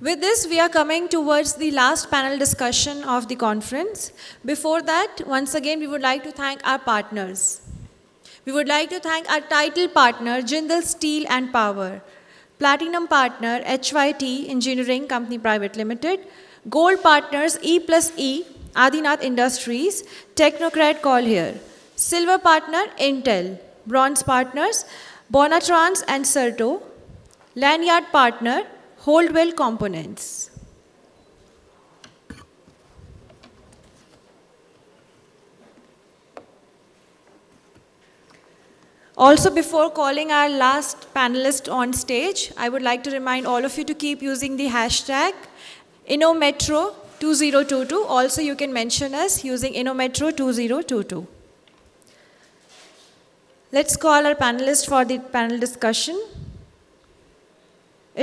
With this, we are coming towards the last panel discussion of the conference. Before that, once again, we would like to thank our partners. We would like to thank our title partner, Jindal Steel and Power, Platinum partner, HYT Engineering Company Private Limited, Gold partners, E plus E, Adinath Industries, Technocrat Call here, Silver partner, Intel, Bronze partners, Bonatrans and Certo, Lanyard partner, Holdwell Components. Also, before calling our last panelist on stage, I would like to remind all of you to keep using the hashtag InnoMetro2022. Also, you can mention us using InnoMetro2022. Let's call our panelists for the panel discussion.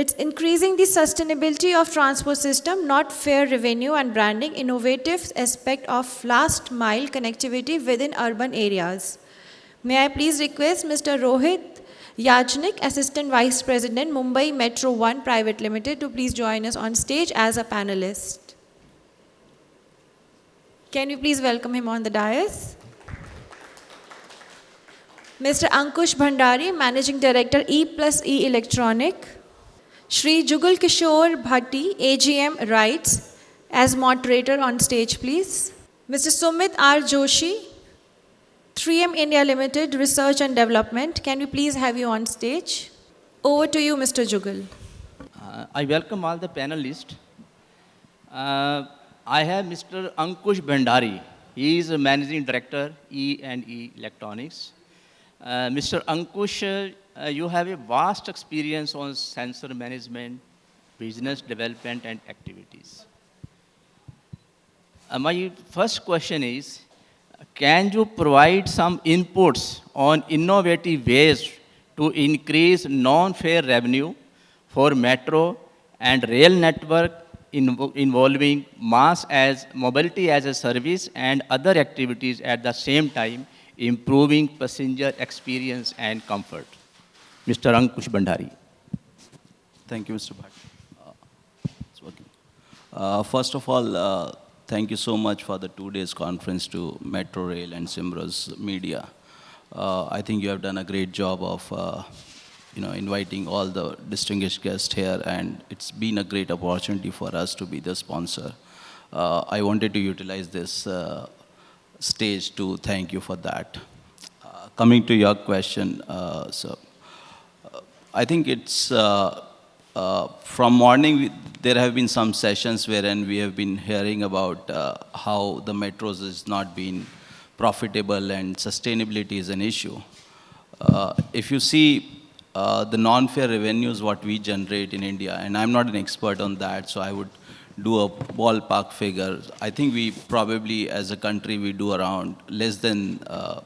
It's increasing the sustainability of transport system, not fare revenue and branding, innovative aspect of last mile connectivity within urban areas. May I please request Mr. Rohit Yajnik, Assistant Vice President, Mumbai Metro 1 Private Limited, to please join us on stage as a panelist. Can you please welcome him on the dais? Mr. Ankush Bhandari, Managing Director, E plus E Electronic. Shri Jugal Kishore Bhatti, AGM RITES, as moderator on stage, please. Mr. Sumit R. Joshi, 3M India Limited Research and Development. Can we please have you on stage? Over to you, Mr. Jugal. Uh, I welcome all the panelists. Uh, I have Mr. Ankush Bhandari. He is a managing director, E&E Electronics. Uh, Mr. Ankush, uh, you have a vast experience on sensor management, business development and activities. Uh, my first question is, can you provide some inputs on innovative ways to increase non-fare revenue for metro and rail network inv involving MaaS as mobility as a service and other activities at the same time, improving passenger experience and comfort? Mr. Ankush Bhandari. Thank you, Mr. Bhatt. Uh. Uh, first of all, uh, thank you so much for the two days conference to Metro Rail and Simrus Media. Uh, I think you have done a great job of uh, you know, inviting all the distinguished guests here and it's been a great opportunity for us to be the sponsor. Uh, I wanted to utilize this uh, stage to thank you for that. Uh, coming to your question, uh, so I think it's from morning, we, there have been some sessions wherein we have been hearing about uh, how the metros is not being profitable and sustainability is an issue. Uh, if you see uh, the non-fare revenues, what we generate in India, and I'm not an expert on that, so I would do a ballpark figure. I think we probably, as a country, we do around less than uh,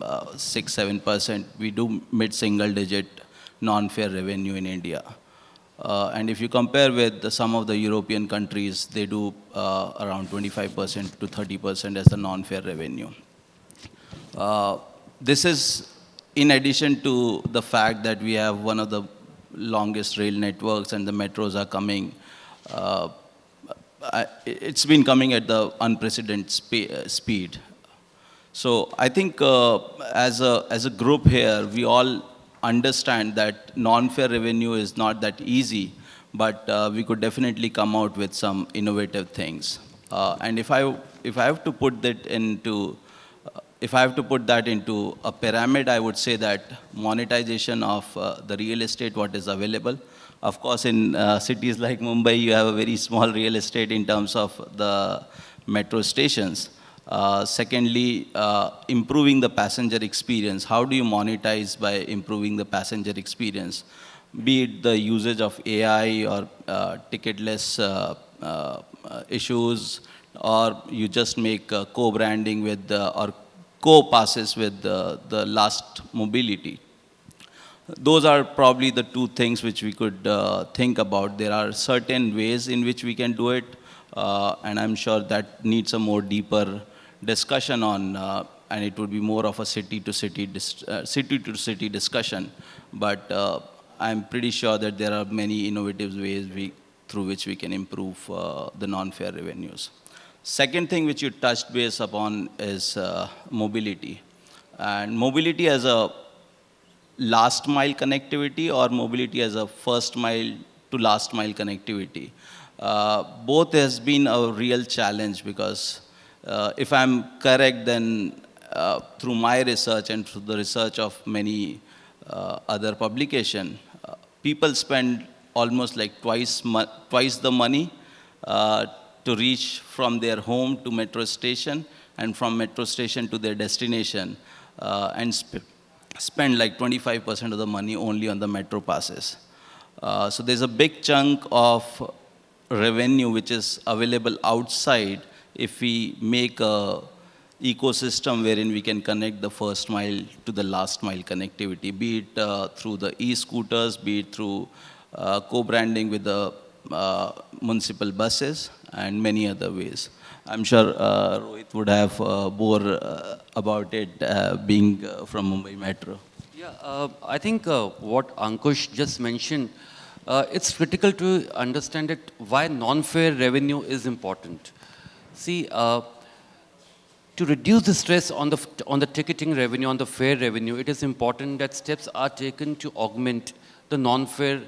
uh, six, seven percent. We do mid-single digit non-fare revenue in India. Uh, and if you compare with some of the European countries, they do uh, around 25% to 30% as the non-fare revenue. Uh, this is in addition to the fact that we have one of the longest rail networks and the metros are coming. Uh, it's been coming at the unprecedented spe uh, speed. So I think uh, as, a, as a group here, we all understand that non-fare revenue is not that easy, but uh, we could definitely come out with some innovative things. Uh, and if I, if I have to put that into, uh, if I have to put that into a pyramid, I would say that monetization of uh, the real estate, what is available. Of course, in uh, cities like Mumbai, you have a very small real estate in terms of the metro stations. Uh, secondly, uh, improving the passenger experience. How do you monetize by improving the passenger experience? Be it the usage of AI or uh, ticketless uh, uh, issues, or you just make co-branding with or co-passes with the, the last mobility. Those are probably the two things which we could think about. There are certain ways in which we can do it, and I'm sure that needs a more deeper discussion on, uh, and it would be more of a city-to-city uh, city-to-city discussion. But uh, I'm pretty sure that there are many innovative ways we, through which we can improve uh, the non-fare revenues. Second thing which you touched base upon is uh, mobility. And mobility as a last mile connectivity or mobility as a first mile to last mile connectivity. Uh, both has been a real challenge because uh, if I'm correct, then uh, through my research and through the research of many uh, other publication, uh, people spend almost like twice, twice the money uh, to reach from their home to metro station and from metro station to their destination uh, and sp- spend like 25% of the money only on the metro passes. So there's a big chunk of revenue which is available outside if we make a ecosystem wherein we can connect the first mile to the last mile connectivity, be it uh, through the e-scooters, be it through uh, co-branding with the uh, municipal buses and many other ways. I'm sure uh, Rohit would have uh, more uh, about it uh, being uh, from Mumbai Metro. Yeah, I think what Ankush just mentioned, it's critical to understand it why non-fare revenue is important. See, uh, to reduce the stress on the, on the ticketing revenue, on the fare revenue, it is important that steps are taken to augment the non-fare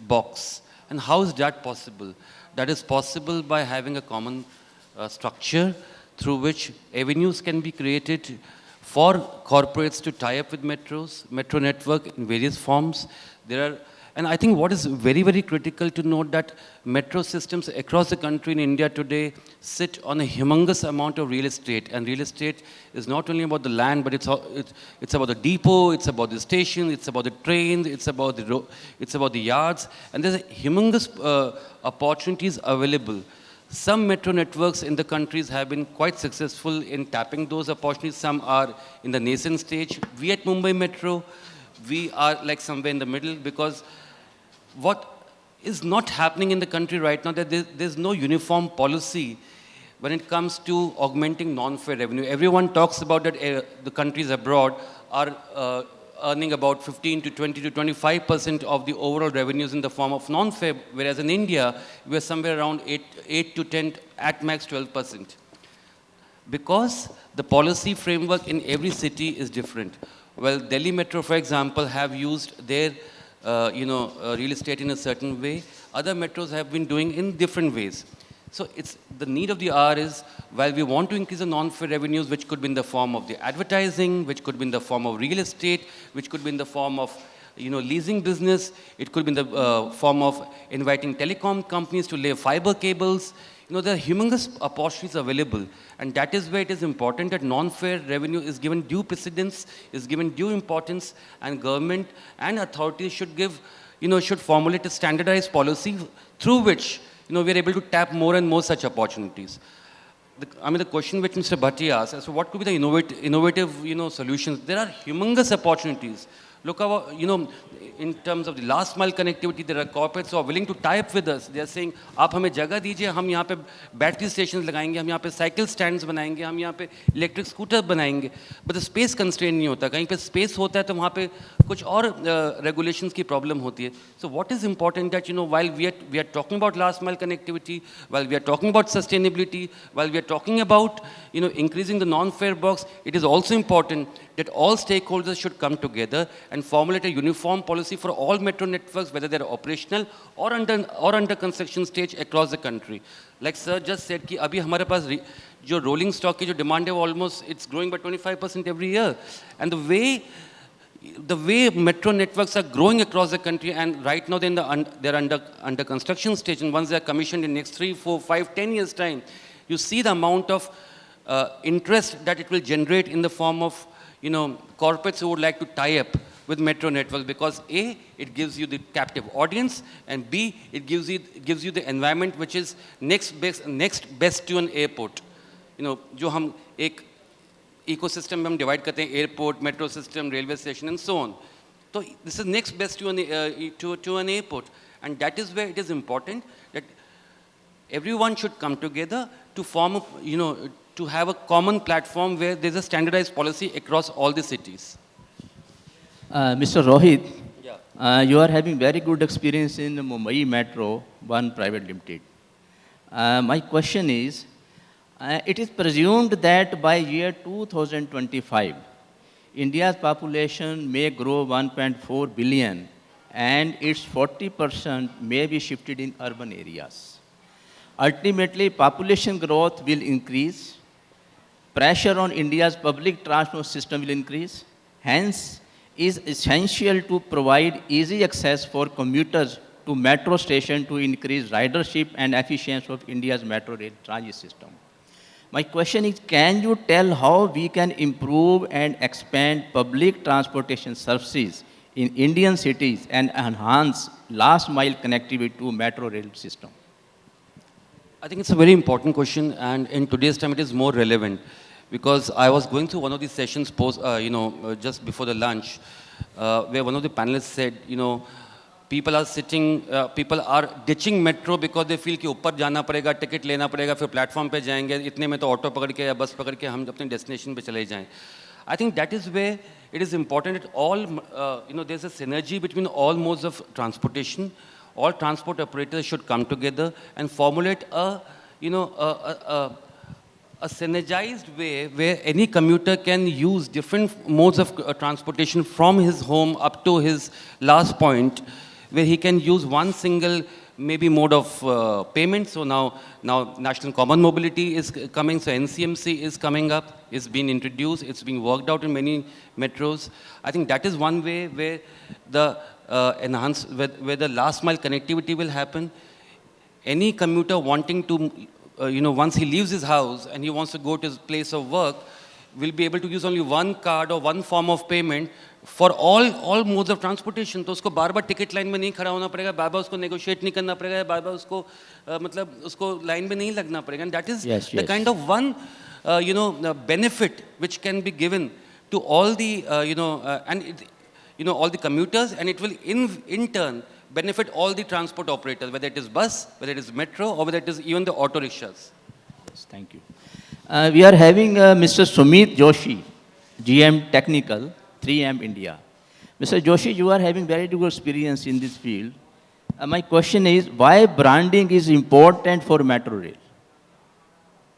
box. And how is that possible? That is possible by having a common uh, structure through which avenues can be created for corporates to tie up with metros, metro network in various forms. There are, and I think what is very, very critical to note that metro systems across the country in India today sit on a humongous amount of real estate. And real estate is not only about the land, but it's, it's, it's about the depot, it's about the station, it's about the trains, it's about the, it's about the yards. And there's a humongous uh, opportunities available. Some metro networks in the countries have been quite successful in tapping those opportunities. Some are in the nascent stage. We at Mumbai Metro, we are like somewhere in the middle because what is not happening in the country right now that there, there's no uniform policy when it comes to augmenting non-fare revenue. Everyone talks about that uh, the countries abroad are uh, earning about 15 to 20 to 25 percent of the overall revenues in the form of non-fare, whereas in India, we're somewhere around 8, 8 to 10, at max 12 percent because the policy framework in every city is different. Well, Delhi Metro, for example, have used their, you know, uh, real estate in a certain way. Other metros have been doing in different ways. So it's the need of the hour is while we want to increase the non-fare revenues, which could be in the form of the advertising, which could be in the form of real estate, which could be in the form of you know, leasing business. It could be in the uh, form of inviting telecom companies to lay fiber cables. You know, there are humongous opportunities available. And that is where it is important that non-fare revenue is given due precedence, is given due importance, and government and authorities should give, you know, should formulate a standardized policy through which, you know, we are able to tap more and more such opportunities. The, I mean, the question which Mr. Bhatti asked, as to what could be the innovative, innovative, you know, solutions? There are humongous opportunities. Look how, you know, in terms of the last mile connectivity, there are corporates who are willing to tie up with us. They are saying, आप हमें जगह दीजिए, हम यहाँ पे battery station लगाएंगे, हम यहाँ पे साइकिल स्टैंड्स बनाएंगे, हम यहाँ पे इलेक्ट्रिक स्कूटर बनाएंगे. But the space constraint नहीं होता. कहीं पे space होता है तो वहाँ पे कुछ और uh, regulations की problem होती है. So what is important that, you know, while we are, we are talking about last mile connectivity, while we are talking about sustainability, while we are talking about, you know, increasing the non-fare box, it is also important that all stakeholders should come together and formulate a uniform policy for all metro networks, whether they're operational or under, or under construction stage across the country. Like sir just said कि अभी हमारे पास re- जो rolling stock की जो demand है वो almost it's growing by 25% every year. And the way the way metro networks are growing across the country and right now they're, in the un, they're under, under construction stage and once they're commissioned in next three, four, five, ten years time, you see the amount of uh, interest that it will generate in the form of, you know, corporates who would like to tie up with metro networks because A, it gives you the captive audience and B, it gives you, it gives you the environment which is next best, next best to an airport. You know, जो हम एक ecosystem में हम divide करते हैं airport, metro system, railway station and so on. So this is next best to an, uh, to, to an airport. And that is where it is important that everyone should come together to form, a, you know, to have a common platform where there's a standardized policy across all the cities. Uh, Mr. Rohit, Yeah. Uh, you are having very good experience in the Mumbai Metro, one private limited. Uh, my question is, uh, it is presumed that by year 2025, India's population may grow 1.4 billion and its 40% may be shifted in urban areas. Ultimately, population growth will increase, pressure on India's public transport system will increase. Hence, it is essential to provide easy access for commuters to metro station to increase ridership and efficiency of India's metro rail transit system. My question is, can you tell how we can improve and expand public transportation services in Indian cities and enhance last mile connectivity to metro rail system? I think it's a very important question, and in today's time, it is more relevant because I was going through one of these sessions post, uh, you know, uh, just before the lunch, uh, where one of the panelists said, you know, people are sitting, uh, people are ditching metro because they feel कि ऊपर जाना पड़ेगा, ticket लेना पड़ेगा, फिर platform पे जाएंगे, इतने में तो ऑटो पकड़ के या बस पकड़ के हम अपने डेस्टिनेशन पे चले जाएं. I think that is where it is important that all, uh, you know, there's a synergy between all modes of transportation. All transport operators should come together and formulate a, you know, a, a, a a synergized way where any commuter can use different modes of uh, transportation from his home up to his last point, where he can use one single maybe mode of uh, payment. So now, now National Common Mobility is coming, so NCMC is coming up, it's been introduced, it's being worked out in many metros. I think that is one way where the uh, enhance, where, where the last mile connectivity will happen. Any commuter wanting to uh, you know, once he leaves his house and he wants to go to his place of work, will be able to use only one card or one form of payment for all all modes of transportation. तो उसको बार बार ticket line में नहीं खड़ा होना पड़ेगा बार बार उसको negotiate नहीं करना पड़ेगा बार बार उसको uh, मतलब उसको लाइन में नहीं लगना पड़ेगा and that is Yes, the yes. kind of one uh, you know uh, benefit which can be given to all the uh, you know uh, and it, you know all the commuters and it will in in turn benefit all the transport operators whether it is bus whether it is metro or whether it is even the auto rickshaws Yes, thank you. Uh, we are having uh, Mr. Sumit Joshi, GM Technical, 3M India. Mr. Joshi, you are having very good experience in this field. Uh, my question is, why branding is important for metro rail?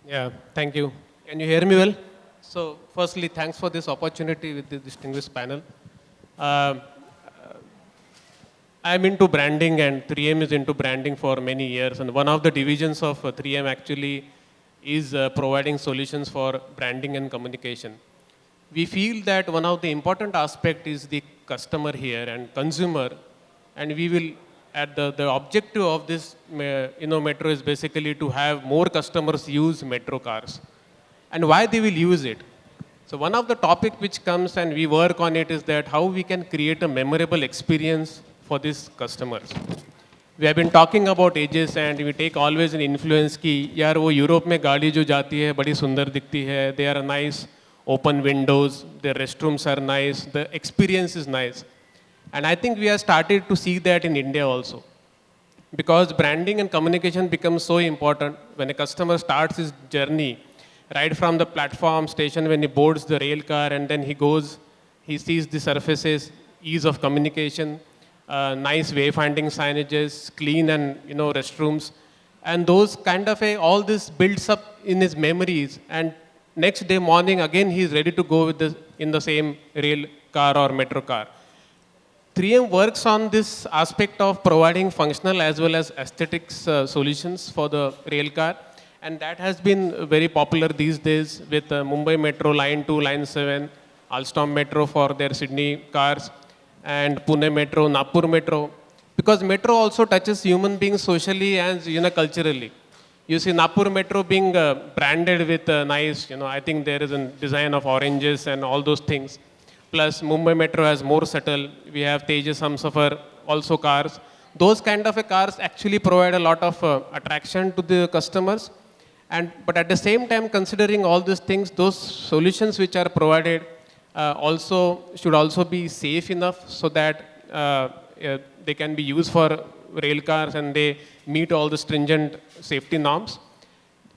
Yeah, thank you. Can you hear me well? So, firstly, thanks for this opportunity with the distinguished panel. Uh, I'm into branding, and 3M is into branding for many years. And one of the divisions of uh, 3M actually is uh, providing solutions for branding and communication. We feel that one of the important aspect is the customer here and consumer, and we will at the, the objective of this uh, you know metro is basically to have more customers use metro cars and why they will use it so one of the topic which comes and we work on it is that how we can create a memorable experience for these customers we have been talking about ages and we take always an influence कि यार वो Europe में गाड़ी जो जाती है बड़ी सुंदर दिखती है they are nice open windows their restrooms are nice the experience is nice and I think we have started to see that in India also. Because branding and communication becomes so important when a customer starts his journey, right from the platform station when he boards the rail car and then he goes, he sees the surfaces, ease of communication, uh, nice wayfinding signages, clean and you know restrooms, and those kind of a all this builds up in his memories. And next day morning again he is ready to go with the in the same rail car or metro car. 3M works on this aspect of providing functional as well as aesthetics uh, solutions for the rail car. And that has been very popular these days with uh, Mumbai Metro Line 2, Line 7, Alstom Metro for their Sydney cars, and Pune Metro, Nagpur Metro. Because Metro also touches human beings socially and you know, culturally. You see Nagpur Metro being uh, branded with uh, nice, you know, I think there is a design of oranges and all those things. Plus, Mumbai Metro has more subtle. We have Tejas Humsafar, also cars. Those kind of cars actually provide a lot of uh, attraction to the customers. And, but at the same time, considering all these things, those solutions which are provided uh, also should also be safe enough so that uh, uh, they can be used for rail cars and they meet all the stringent safety norms.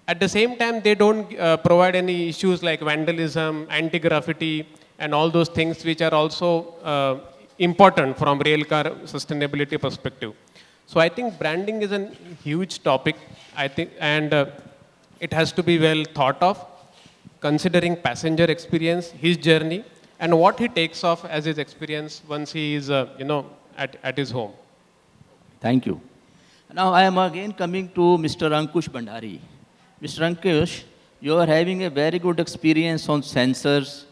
At the same time, they don't uh, provide any issues like vandalism, anti-graffiti, and all those things which are also uh, important from rail car sustainability perspective. So I think branding is a huge topic, I think, and uh, it has to be well thought of, considering passenger experience, his journey, and what he takes off as his experience once he is, uh, you know, at, at his home. Thank you. Now I am again coming to Mr. Ankush Bhandari. Mr. Ankush, you are having a very good experience on sensors,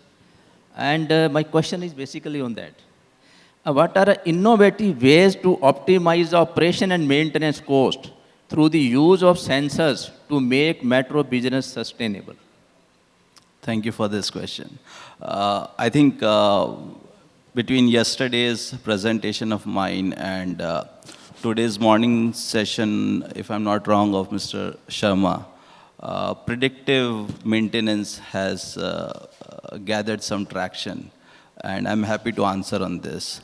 and uh, my question is basically on that. Uh, what are innovative ways to optimize the operation and maintenance cost through the use of sensors to make metro business sustainable? Thank you for this question. Uh, I think uh, between yesterday's presentation of mine and uh, today's morning session, if I'm not wrong, of Mr. Sharma, uh, predictive maintenance has uh, gathered some traction, and I'm happy to answer on this.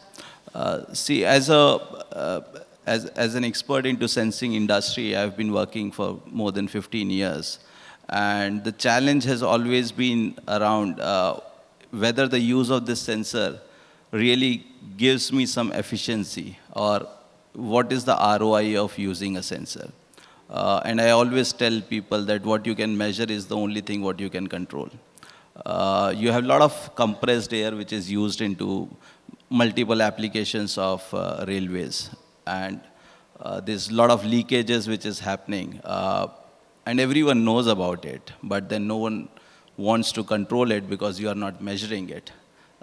Uh, see, as a uh, as, as an expert into sensing industry, I've been working for more than 15 years. And the challenge has always been around uh, whether the use of this sensor really gives me some efficiency or what is the ROI of using a sensor. Uh, and I always tell people that what you can measure is the only thing what you can control. Uh, you have a lot of compressed air which is used into multiple applications of uh, railways. And uh, there's a lot of leakages which is happening. Uh, and everyone knows about it, but then no one wants to control it because you are not measuring it.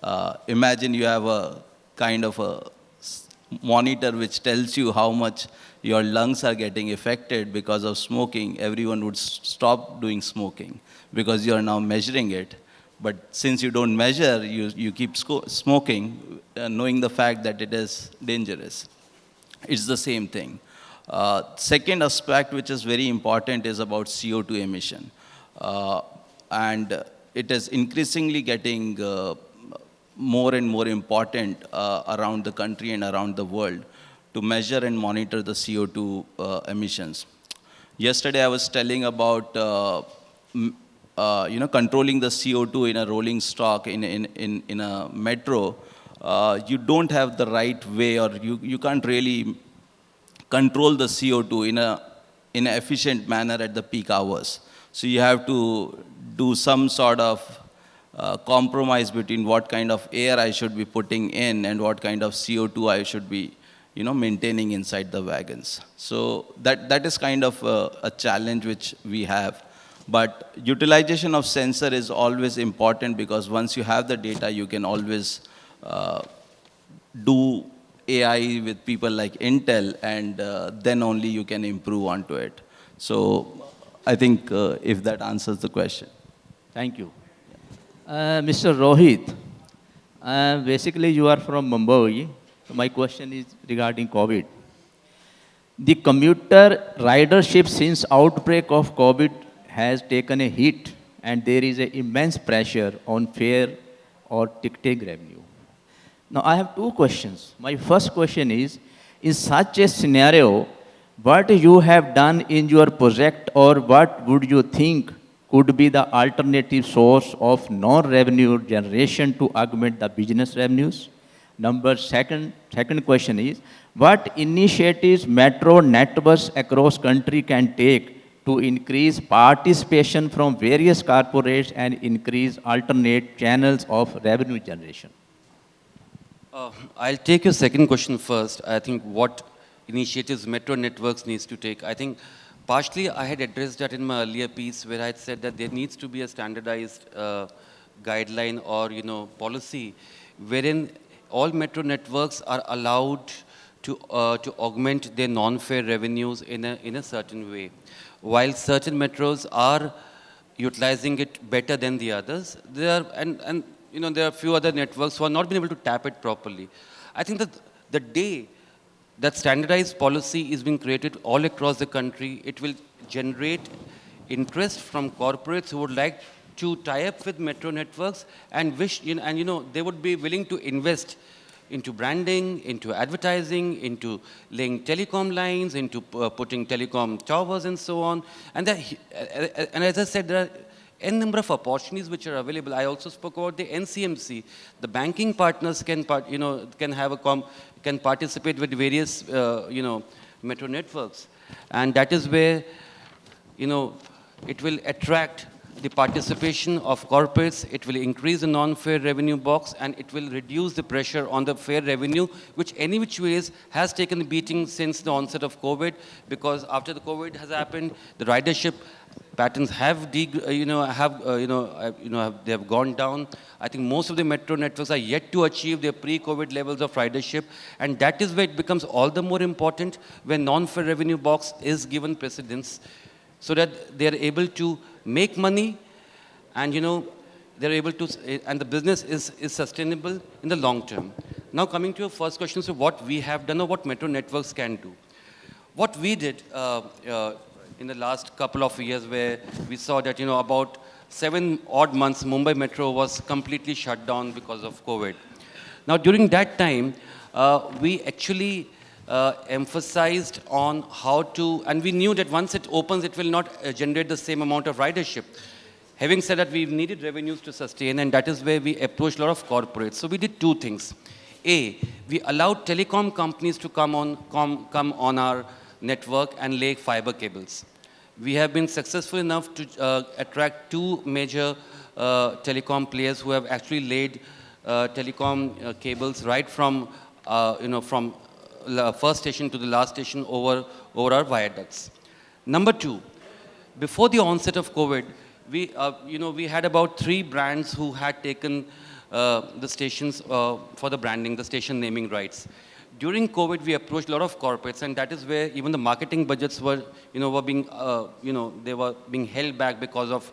Uh, imagine you have a kind of a monitor which tells you how much your lungs are getting affected because of smoking, everyone would stop doing smoking because you are now measuring it. But since you don't measure, you, you keep smoking, uh, knowing the fact that it is dangerous. It's the same thing. Uh, second aspect, which is very important, is about CO2 emission. Uh, and it is increasingly getting uh, more and more important uh, around the country and around the world to measure and monitor the CO2 uh, emissions. Yesterday I was telling about uh, you know, controlling the CO2 in a rolling stock in, in, in, in a metro. Uh, you don't have the right way or you, you can't really control the CO2 in a in an efficient manner at the peak hours. So you have to do some sort of uh, compromise between what kind of air I should be putting in and what kind of CO2 I should be, you know, maintaining inside the wagons. So that, that is kind of a, a challenge which we have. But utilization of sensor is always important because once you have the data, you can always do AI with people like Intel, and uh, then only you can improve onto it. So I think uh, if that answers the question. Thank you. Uh, Mr. Rohit, uh, basically you are from Mumbai. So my question is regarding COVID. The commuter ridership since outbreak of COVID has taken a hit and there is an immense pressure on fare or ticketing revenue. Now I have two questions. My first question is, in such a scenario, what you have done in your project or what would you think could be the alternative source of non-revenue generation to augment the business revenues? Number second, second question is, what initiatives metro networks across country can take to increase participation from various corporates and increase alternate channels of revenue generation? Uh, I'll take your second question first. I think what initiatives metro networks needs to take. I think Partially, I had addressed that in my earlier piece where I had said that there needs to be a standardized uh, guideline or, you know, policy wherein all metro networks are allowed to, uh, to augment their non-fare revenues in a, in a certain way. While certain metros are utilizing it better than the others, there are, and, and you know, there are a few other networks who are not been able to tap it properly. I think that the day that standardized policy is being created all across the country. It will generate interest from corporates who would like to tie up with metro networks and wish, you know, and you know, they would be willing to invest into branding, into advertising, into laying telecom lines, into uh, putting telecom towers and so on. And, that, and as I said, there are n number of opportunities which are available. I also spoke about the NCMC. The banking partners can, part, you know, can have a can participate with various, uh, you know, metro networks. And that is where, you know, it will attract the participation of corporates, it will increase the non-fare revenue box, and it will reduce the pressure on the fare revenue, which any which ways has taken a beating since the onset of COVID, because after the COVID has happened, the ridership patterns have, uh, you know, have, uh, you know, uh, you know, have, they have gone down. I think most of the metro networks are yet to achieve their pre-COVID levels of ridership, and that is where it becomes all the more important when non-fare revenue box is given precedence, so that they are able to make money and you know, they're able to, and the business is, is sustainable in the long term. Now coming to your first question, so what we have done or what metro networks can do. What we did uh, uh, in the last couple of years where we saw that, you know, about seven odd months, Mumbai Metro was completely shut down because of COVID. Now during that time, uh, we actually uh, emphasized on how to, and we knew that once it opens, it will not uh, generate the same amount of ridership. Having said that, we needed revenues to sustain, and that is where we approached a lot of corporates. So we did two things. A, we allowed telecom companies to come on, come, come on our network and lay fiber cables. We have been successful enough to uh, attract two major uh, telecom players who have actually laid uh, telecom uh, cables right from, you know, from first station to the last station over, over our viaducts. Number two, before the onset of COVID, we, uh, you know, we had about three brands who had taken uh, the stations uh, for the branding, the station naming rights. During COVID, we approached a lot of corporates, and that is where even the marketing budgets were, you know, were being, uh, you know, they were being held back because of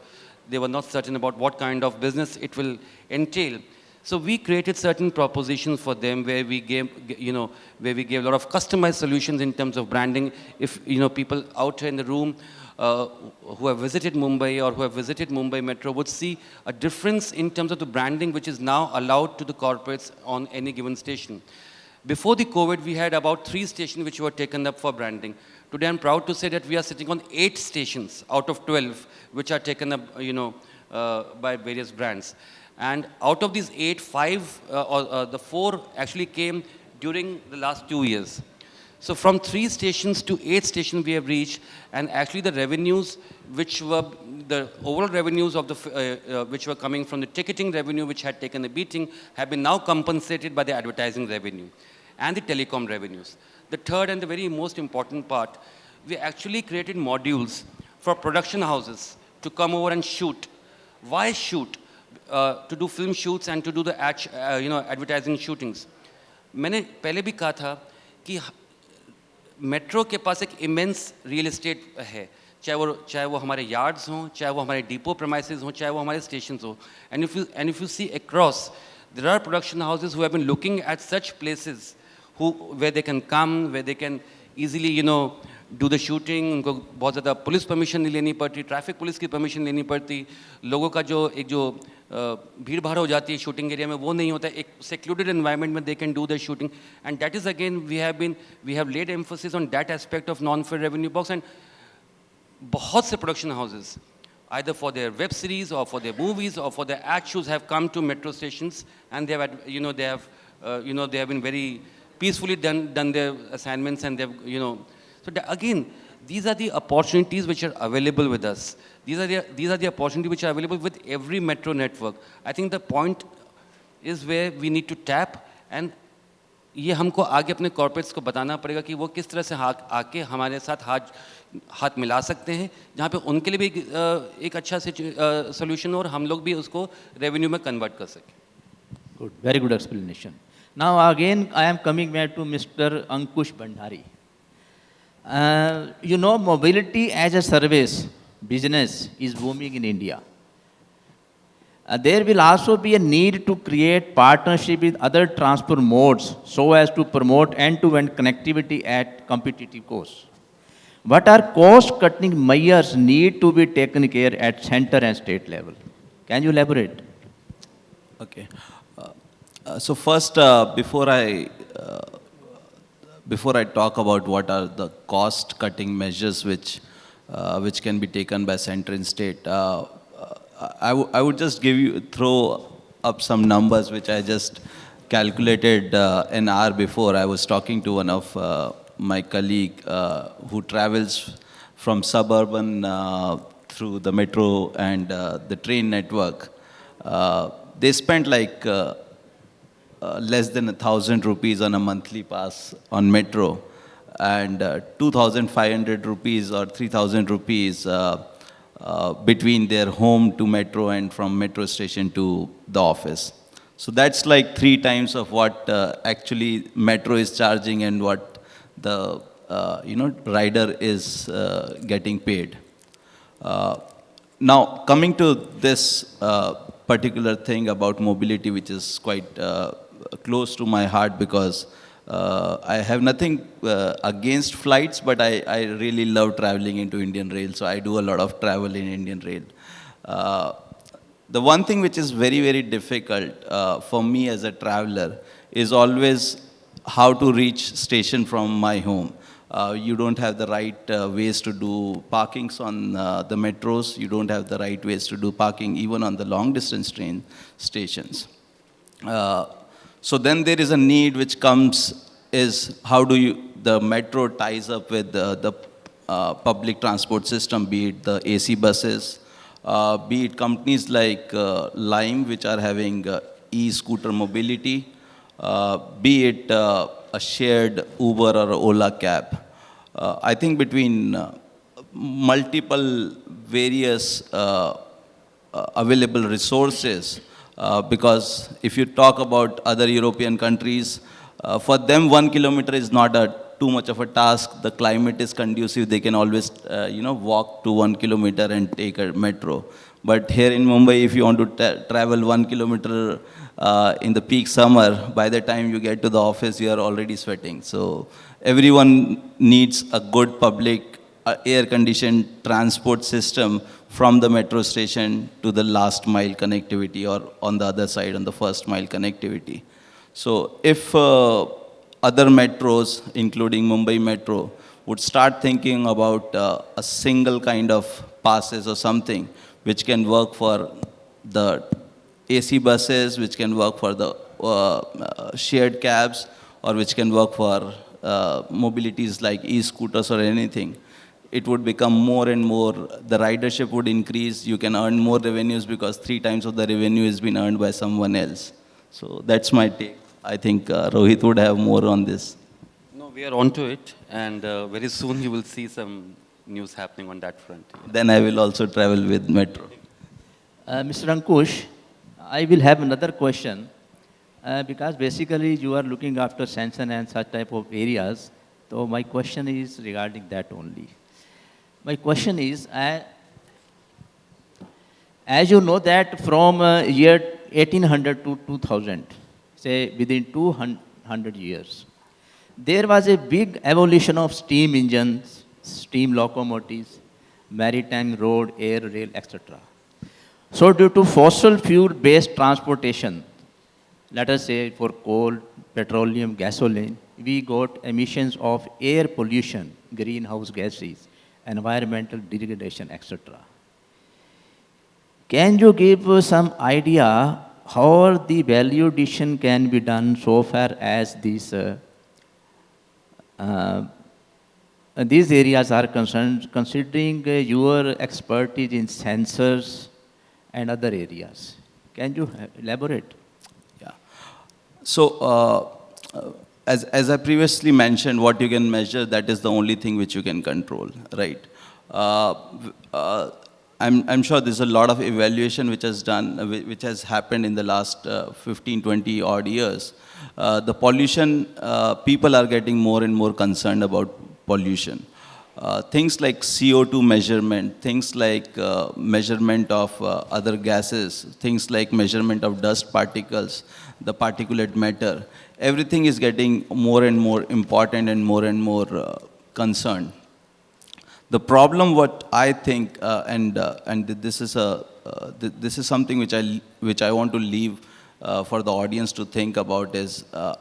they were not certain about what kind of business it will entail. So we created certain propositions for them where we gave, you know, where we gave a lot of customized solutions in terms of branding. If, you know, people out here in the room uh, who have visited Mumbai or who have visited Mumbai Metro would see a difference in terms of the branding which is now allowed to the corporates on any given station. Before the COVID, we had about three stations which were taken up for branding. Today, I'm proud to say that we are sitting on eight stations out of 12, which are taken up, you know, uh, by various brands. And out of these eight, five, uh, or uh, the four actually came during the last two years. So from three stations to eight stations we have reached, and actually the revenues which were, the overall revenues of the, uh, uh, which were coming from the ticketing revenue which had taken a beating have been now compensated by the advertising revenue and the telecom revenues. The third and the very most important part, we actually created modules for production houses to come over and shoot. Why shoot? To do film shoots and to do the uh, you know advertising मैंने पहले भी कहा था कि metro के पास एक immense real estate है चाहे वो चाहे वो हमारे यार्ड्स हों चाहे वो हमारे डिपो प्रमाइस हों चाहे वो हमारे स्टेशन हों. And if you and if you see across there are production houses who been looking at such places who where they can come where they can easily you know do the shooting उनको बहुत ज़्यादा police permission नहीं लेनी पड़ती traffic police की permission लेनी पड़ती. लोगों का जो एक जो भीड़ भाड़ हो जाती है शूटिंग एरिया में, वो नहीं होता है। एक सिक्योरिटेड इन्वायरमेंट में they can do the shooting and that is again we have been we have laid emphasis on that aspect of non fare revenue box and बहुत से प्रोडक्शन हाउसेज आई फॉर देयर वेब सीरीज़ और for their movies और for the ad shoes have come to metro station and they've you know they've you know they have been very peacefully done their assignments and they've you know so again these are the opportunities which are available with us. These are the, these are the opportunities which are available with every metro network. I think the point is where we need to tap and ये हमको आगे अपने corporates को बताना पड़ेगा कि वो किस तरह से हाथ आके हमारे साथ हाथ हाथ मिला सकते हैं जहाँ पे उनके लिए भी एक अच्छा सोल्यूशन हो और हम लोग भी उसको रेवेन्यू में कन्वर्ट कर सकें good very good explanation now again I am coming back to mister Ankush Bhandari Uh, you know, mobility as a service business is booming in India. Uh, there will also be a need to create partnership with other transport modes so as to promote end-to-end -end connectivity at competitive costs. What are cost-cutting measures need to be taken care at center and state level? Can you elaborate? Okay. Uh, uh so first, uh, before I before I talk about what are the cost cutting measures which, uh, which can be taken by center and state, uh, uh, I, I would just give you, throw up some numbers which I just calculated uh, an hour before. I was talking to one of uh, my colleague uh, who travels from suburban uh, through the metro and the train network. They spent like uh, less than a thousand rupees on a monthly pass on metro. And uh, 2500 rupees or 3000 rupees uh, uh, between their home to metro and from metro station to the office. So that's like three times of what actually metro is charging and what the you know rider is getting paid. Now, coming to this particular thing about mobility, which is quite uh, close to my heart because uh, I have nothing uh, against flights, but I, I really love traveling into Indian Rail, so I do a lot of travel in Indian Rail. Uh, the one thing which is very, very difficult uh, for me as a traveler is always how to reach station from my home. Uh, you don't have the right uh, ways to do parkings on the metros. You don't have the right ways to do parking even on the long distance train stations. Uh, so then there is a need which comes is how do you, the metro ties up with the, the uh, public transport system, be it the AC buses, uh, be it companies like uh, Lime, which are having uh, e-scooter mobility, uh, be it uh, a shared Uber or Ola cab. I think between multiple various available resources, uh, because if you talk about other European countries, uh, for them one kilometer is not a too much of a task. The climate is conducive. They can always, uh, you know, walk to one kilometer and take a metro. But here in Mumbai, if you want to ta- travel one kilometer uh, in the peak summer, by the time you get to the office, you are already sweating. So everyone needs a good public uh, air-conditioned transport system from the metro station to the last mile connectivity or on the other side on the first mile connectivity. So if uh, other metros, including Mumbai Metro, would start thinking about uh, a single kind of passes or something which can work for the AC buses, which can work for the uh, uh, shared cabs, or which can work for uh, mobilities like e-scooters or anything, it would become more and more, the ridership would increase, you can earn more revenues because three times of the revenue has been earned by someone else. So that's my take. I think uh, Rohit would have more on this. No, we are onto it, and uh, very soon you will see some news happening on that front. Then I will also travel with metro. Uh, Mr. Ankush, I will have another question uh, because basically you are looking after sanction and such type of areas. So my question is regarding that only. My question is, as you know that from uh, year 1800 to 2000, say within 200 years, there was a big evolution of steam engines, steam locomotives, maritime, road, air, rail, etc. So due to fossil fuel-based transportation, let us say for coal, petroleum, gasoline, we got emissions of air pollution, greenhouse gases, environmental degradation, etc. Can you give some idea how the value addition can be done so far as these, uh, uh, these areas are concerned, considering uh, your expertise in sensors and other areas? Can you uh, elaborate? Yeah. So, uh, uh, as, as I previously mentioned, what you can measure, that is the only thing which you can control, right? Uh, uh, I'm, I'm sure there's a lot of evaluation which has done, uh, which has happened in the last uh, 15, 20 odd years. Uh, the pollution, uh, people are getting more and more concerned about pollution. Things like CO2 measurement, things like measurement of other gases, things like measurement of dust particles, the particulate matter, everything is getting more and more important and more and more uh, concerned. The problem, what I think, uh, and uh, and this is a uh, th- this is something which I which I want to leave uh, for the audience to think about is uh,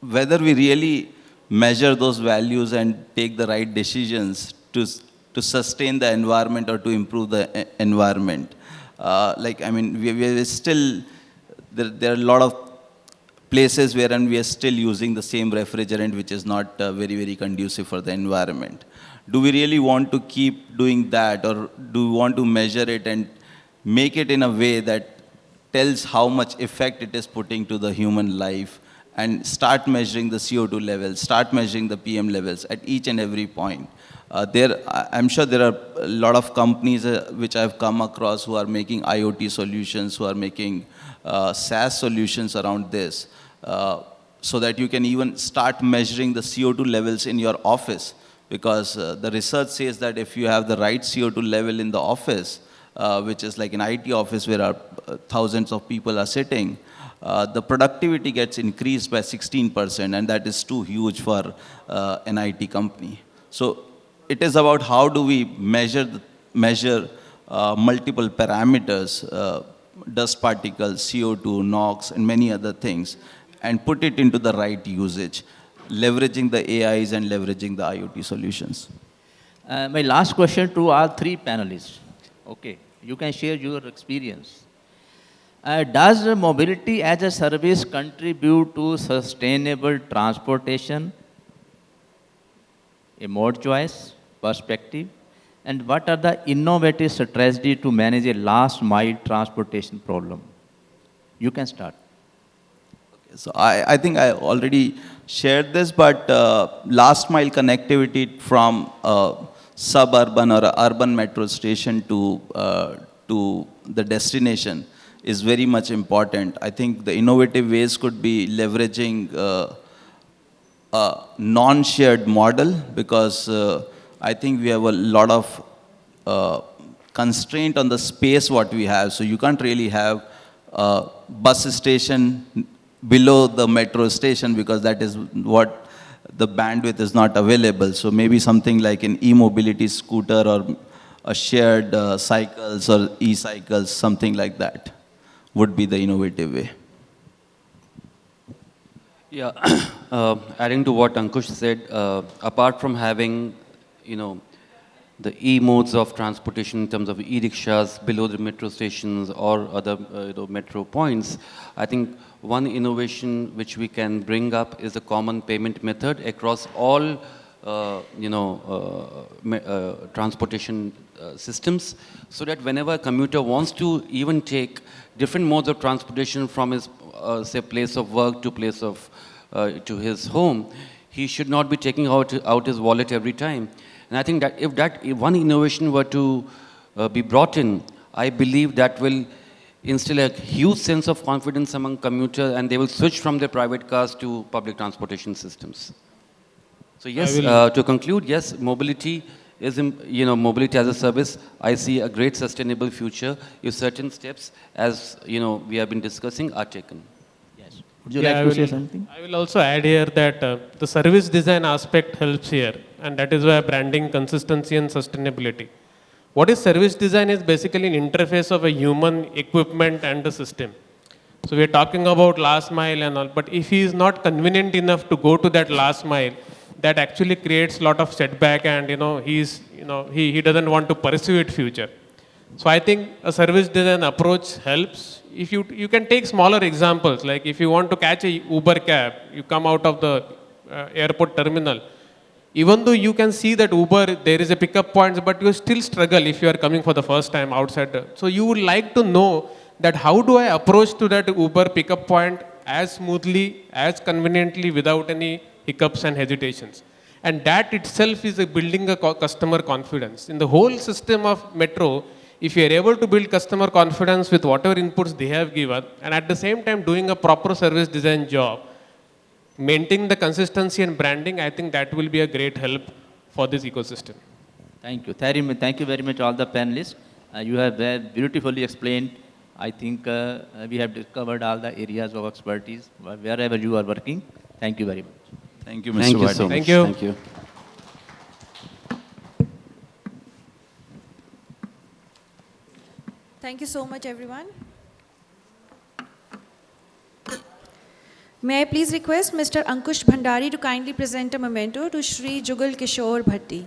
whether we really measure those values and take the right decisions to to sustain the environment or to improve the environment. Like, I mean, we, we still, there, there are a lot of places wherein we are still using the same refrigerant, which is not uh, very, very conducive for the environment. Do we really want to keep doing that, or do we want to measure it and make it in a way that tells how much effect it is putting to the human life and start measuring the CO2 levels, start measuring the PM levels at each and every point. Uh, there, I'm sure there are a lot of companies uh, which I've come across who are making IoT solutions, who are making uh, SaaS solutions around this, uh, so that you can even start measuring the CO2 levels in your office. Because uh, the research says that if you have the right CO2 level in the office, uh, which is like an IT office where our, thousands of people are sitting, uh, the productivity gets increased by 16%, and that is too huge for uh, an IT company. So it is about how do we measure, the, measure uh, multiple parameters, uh, dust particles, CO2, NOx, and many other things, and put it into the right usage, leveraging the AIs and leveraging the IoT solutions. Uh, my last question to all three panelists. Okay, you can share your experience. Uh, does mobility as a service contribute to sustainable transportation? A mode choice, perspective, and what are the innovative strategies to manage a last mile transportation problem? You can start. So I, I think I already shared this, but uh, last mile connectivity from suburban or urban metro station to, uh, to the destination is very much important. I think the innovative ways could be leveraging uh, a non-shared model because uh, I think we have a lot of uh, constraint on the space what we have. So you can't really have a bus station below the metro station because that is what the bandwidth is not available. So maybe something like an e-mobility scooter or a shared uh, cycles or e-cycles, something like that would be the innovative way. Yeah, uh, adding to what Ankush said, uh, apart from having, you know, the e-modes of transportation in terms of e-rickshaws below the metro stations or other uh, you know, metro points, I think one innovation which we can bring up is a common payment method across all uh, you know, uh, uh, transportation uh, systems so that whenever a commuter wants to even take different modes of transportation from his, uh, say, place of work to place of, to his home, he should not be taking out, out his wallet every time. And I think that if that if one innovation were to be brought in, I believe that will instill a huge sense of confidence among commuters and they will switch from their private cars to public transportation systems. So yes, uh, to conclude, yes, mobility is, you know, mobility as a service. I see a great sustainable future if certain steps, as, you know, we have been discussing, are taken. Yes. Would you Yeah, like I to will, say something? I will also add here that uh, the service design aspect helps here, and that is why branding consistency and sustainability. What is service design is basically an interface of a human equipment and a system. So we are talking about last mile and all, but if he is not convenient enough to go to that last mile, that actually creates a lot of setback and you know he's you know he, he doesn't want to pursue it future so i think a service design approach helps if you you can take smaller examples like if you want to catch a uber cab you come out of the uh, airport terminal even though you can see that uber there is a pickup point but you still struggle if you are coming for the first time outside so you would like to know that how do i approach to that uber pickup point as smoothly as conveniently without any hiccups and hesitations. And that itself is a building a customer confidence. In the whole system of metro, if you are able to build customer confidence with whatever inputs they have given, and at the same time doing a proper service design job, maintaining the consistency and branding, I think that will be a great help for this ecosystem. Thank you. Thank you very much all the panelists. Uh, you have beautifully explained. I think uh, we have discovered all the areas of expertise wherever you are working. Thank you very much. Thank you, Mr. Thank you so much. Thank you. Thank you. Thank you so much, everyone. May I please request Mr. Ankush Bhandari to kindly present a memento to Sri Jugal Kishore Bhatti.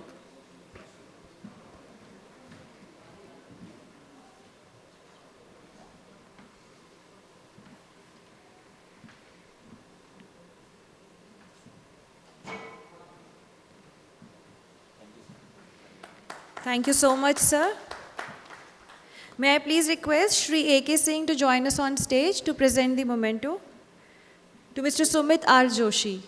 Thank you so much, sir. May I please request Sri A.K. Singh to join us on stage to present the memento to Mr. Sumit R. Joshi.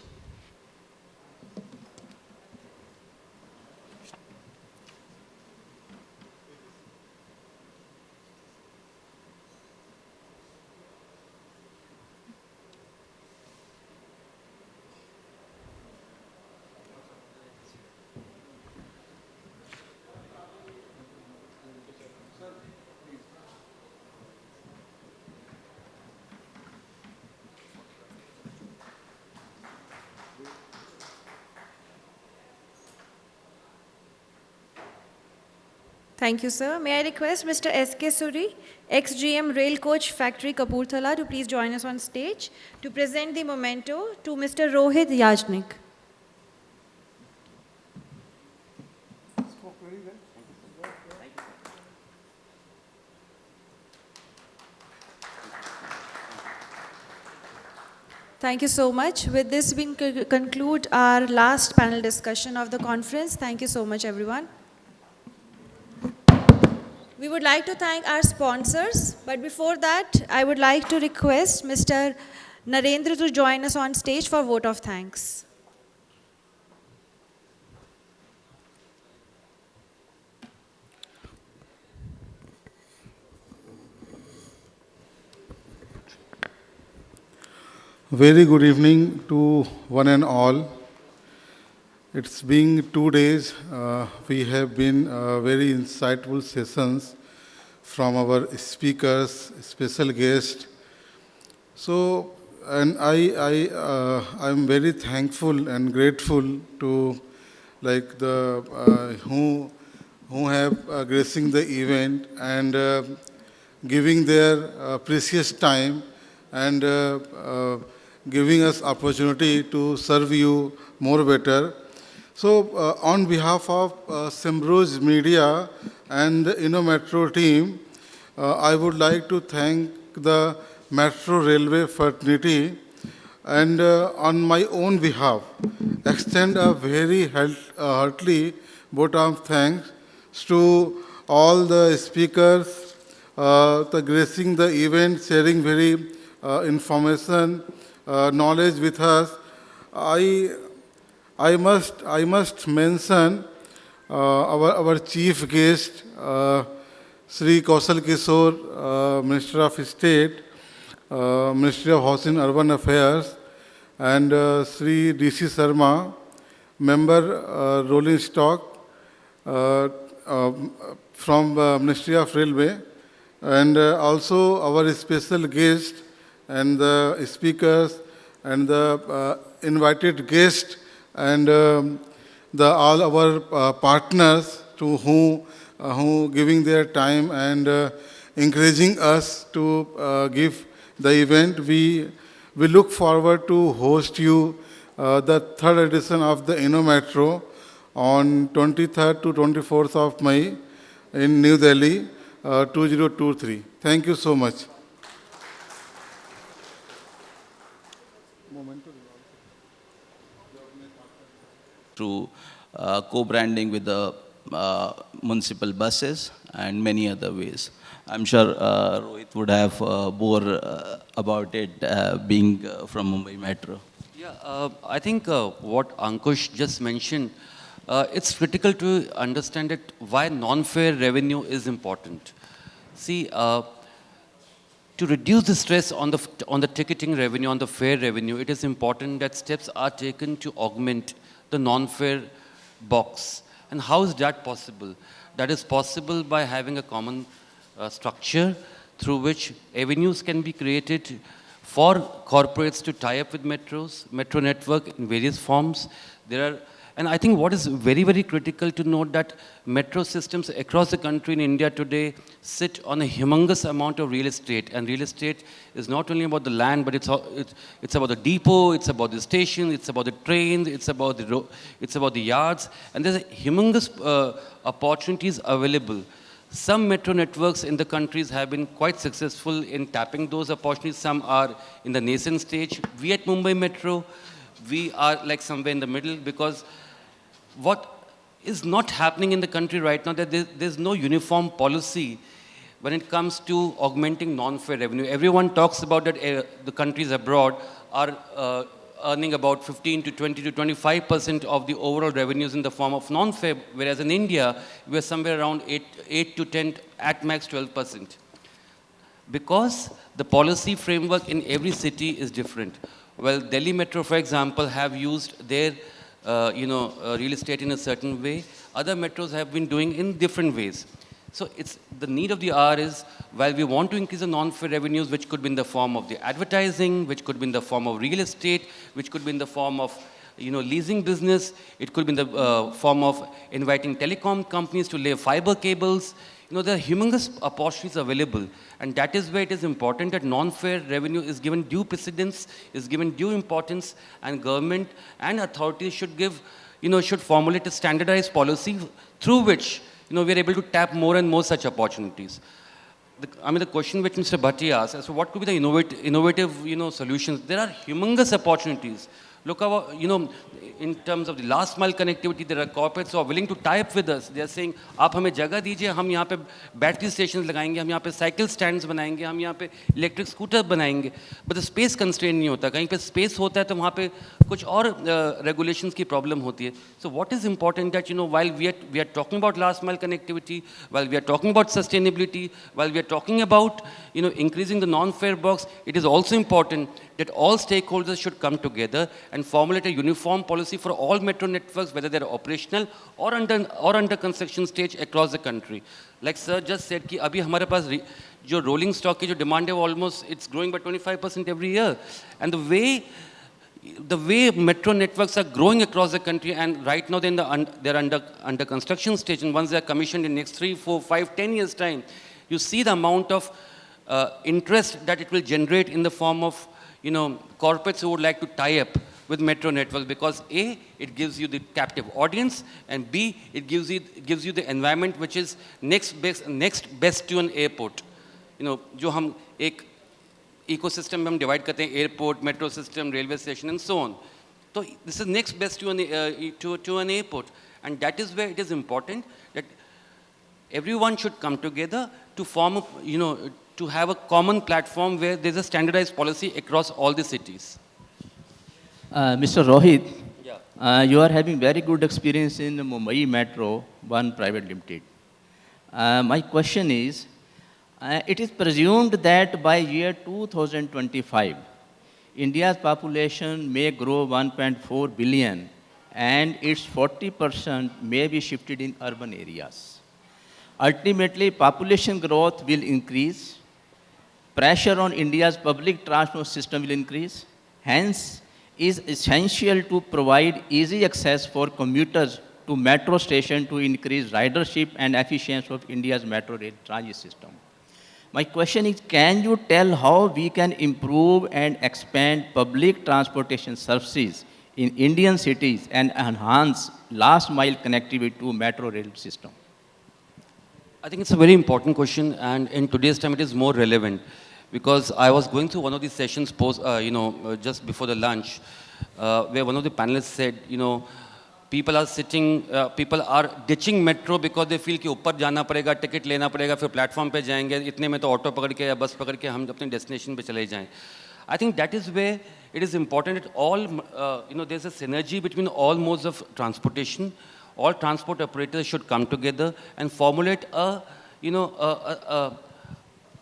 Thank you, sir. May I request Mr. S.K. Suri, ex-GM Rail Coach Factory Kapurthala to please join us on stage to present the memento to Mr. Rohit Yajnik. Thank you so much. With this, we conclude our last panel discussion of the conference. Thank you so much, everyone. We would like to thank our sponsors, but before that, I would like to request Mr. Narendra to join us on stage for vote of thanks. Very good evening to one and all. It's been two days. Uh, we have been uh, very insightful sessions from our speakers, special guests. So, and I, I, uh, I'm very thankful and grateful to like the uh, who, who have uh, gracing the event and uh, giving their uh, precious time and giving us opportunity to serve you more better. So uh, on behalf of uh, Media and InnoMetro team, uh, I would like to thank the Metro Railway fraternity and uh, on my own behalf, extend a very uh, heartily vote of thanks to all the speakers, uh, the gracing the event, sharing very uh, information, knowledge with us. I, I must, I must mention uh, our, our chief guest, uh, Sri Kaushal Kishore, uh, Minister of State, Ministry of Housing and Urban Affairs, and Sri D.C. Sharma, member uh, Rolling Stock uh, uh, from uh, Ministry of Railway, and also our special guest and the speakers and the invited guest and um, the all our uh, partners to whom uh, who giving their time and uh, encouraging us to give the event. We we look forward to host you the third edition of the InnoMetro on 23rd to 24th of May in New Delhi, uh, 2023. Thank you so much. Through uh, co-branding with the uh, municipal buses and many other ways. I'm sure uh, Rohit would have uh, more uh, about it uh, being from Mumbai Metro. Yeah, I think what Ankush just mentioned, it's critical to understand it why non-fare revenue is important. See, to reduce the stress on the, on the ticketing revenue, on the fare revenue, it is important that steps are taken to augment the non-fare box. And how is that possible? That is possible by having a common uh, structure through which avenues can be created for corporates to tie up with metros, metro network in various forms. There are, and I think what is very, very critical to note that metro systems across the country in India today sit on a humongous amount of real estate. And real estate is not only about the land, but it's, it's, about the depot, it's about the station, it's about the trains, it's about the, it's about the yards. And there's a humongous uh, opportunities available. Some metro networks in the countries have been quite successful in tapping those opportunities. Some are in the nascent stage. We at Mumbai Metro, we are like somewhere in the middle because what is not happening in the country right now, that there- there's no uniform policy when it comes to augmenting non-fare revenue. Everyone talks about that uh, the countries abroad are uh, earning about 15 to 20 to 25 percent of the overall revenues in the form of non-fare, whereas in India, we're somewhere around 8, 8 to 10, at max 12 percent because the policy framework in every city is different. Well, Delhi Metro, for example, have used their, uh, you know, uh, real estate in a certain way. Other metros have been doing in different ways. So it's the need of the hour is while we want to increase the non-fare revenues, which could be in the form of the advertising, which could be in the form of real estate, which could be in the form of you know, leasing business, it could be in the uh, form of inviting telecom companies to lay fiber cables. You know, there are humongous opportunities available. And that is where it is important that non-fare revenue is given due precedence, is given due importance, and government and authorities should give, you know, should formulate a standardized policy through which, you know, we are able to tap more and more such opportunities. The, I mean, the question which Mr. Bhatti asked, as to what could be the innovative, innovative, you know, solutions? There are humongous opportunities. Look how, you know, in terms of the last mile connectivity, there are corporates who are willing to tie up with us. They are saying, आप हमें जगह दीजिए, हम यहाँ पे battery stations लगाएँगे, हम यहाँ पे cycle stands बनाएँगे, हम यहाँ पे electric scooter बनाएँगे. But the space constraint नहीं होता. कहीं पे space होता है तो वहाँ पे कुछ और uh, regulations की problem होती है. So what is important that, you know, while we are, we are talking about last mile connectivity, while we are talking about sustainability, while we are talking about, you know, increasing the non-fare box, it is also important that all stakeholders should come together and formulate a uniform policy for all metro networks, whether they're operational or under, or under construction stage across the country. Like sir just said, ki abhi hamare jo rolling stock is demand of almost, it's growing by 25% every year. And the way the way metro networks are growing across the country and right now they're, the un they're under, under construction stage and once they're commissioned in next three, four, five, ten years time, you see the amount of uh, interest that it will generate in the form of you know, corporates who would like to tie up with metro networks because A, it gives you the captive audience and B, it gives you, it gives you the environment which is next best, next best to an airport. You know, जो हम एक ecosystem में हम divide करते हैं airport, metro system, railway station and so on. So this is next best to an, uh, to, to an airport. And that is where it is important that everyone should come together to form, a, you know, to have a common platform where there's a standardized policy across all the cities. Uh, Mr. Rohit, Yeah. uh, you are having very good experience in Mumbai Metro, one private limited. Uh, my question is, uh, it is presumed that by year 2025, India's population may grow 1.4 billion and its 40% may be shifted in urban areas. Ultimately, population growth will increase, pressure on India's public transport system will increase. Hence, is essential to provide easy access for commuters to metro station to increase ridership and efficiency of India's metro rail transit system. My question is, can you tell how we can improve and expand public transportation services in Indian cities and enhance last mile connectivity to metro rail system? I think it's a very important question, and in today's time, it is more relevant because I was going through one of these sessions, post, uh, you know, uh, just before the lunch, uh, where one of the panelists said, you know, people are sitting, uh, people are ditching metro because they feel कि ऊपर जाना पड़ेगा, ticket लेना पड़ेगा, फिर platform पे जाएंगे, इतने में तो ऑटो पकड़ के या बस पकड़ के हम अपने डेस्टिनेशन पे चले जाएं. I think that is where it is important that all, uh, you know, there's a synergy between all modes of transportation. All transport operators should come together and formulate a, you know, a, a, a,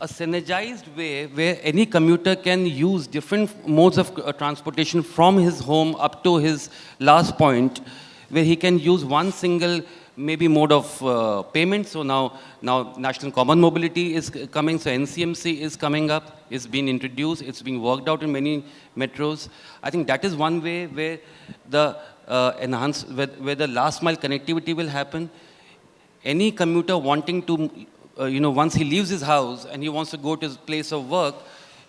a synergized way where any commuter can use different modes of uh, transportation from his home up to his last point, where he can use one single maybe mode of uh, payment. So now, now National Common Mobility is coming, so NCMC is coming up, it's been introduced, it's being worked out in many metros. I think that is one way where the uh, enhance, where, where the last mile connectivity will happen. Any commuter wanting to, uh, you know, once he leaves his house and he wants to go to his place of work,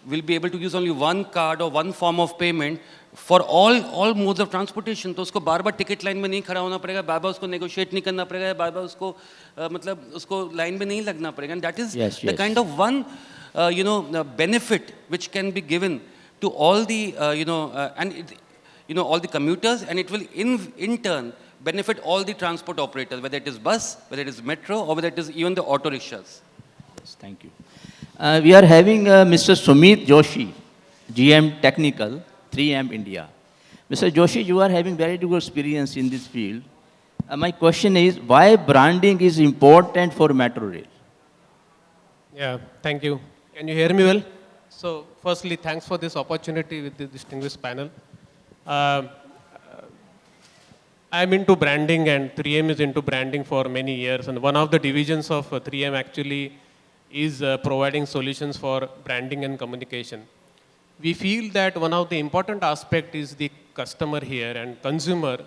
will be able to use only one card or one form of payment for all all modes of transportation तो उसको बार बार ticket line में नहीं खड़ा होना पड़ेगा बार बार उसको negotiate नहीं करना पड़ेगा बार बार उसको uh, मतलब उसको लाइन में नहीं लगना पड़ेगा and that is Yes, the yes. kind of one uh, you know uh, benefit which can be given to all the uh, you know uh, and it, you know all the commuters and it will in in turn benefit all the transport operators, whether it is bus, whether it is metro, or whether it is even the auto rickshaws. Yes, thank you. Uh, we are having uh, Mr. Sumit Joshi, GM Technical, 3M India. Mr. Joshi, you are having very good experience in this field. Uh, my question is, why branding is important for metro rail? Yeah, thank you. Can you hear me well? So, firstly, thanks for this opportunity with the distinguished panel. Uh, I'm into branding and 3M is into branding for many years. And one of the divisions of uh, 3M actually is uh, providing solutions for branding and communication. We feel that one of the important aspect is the customer here and consumer.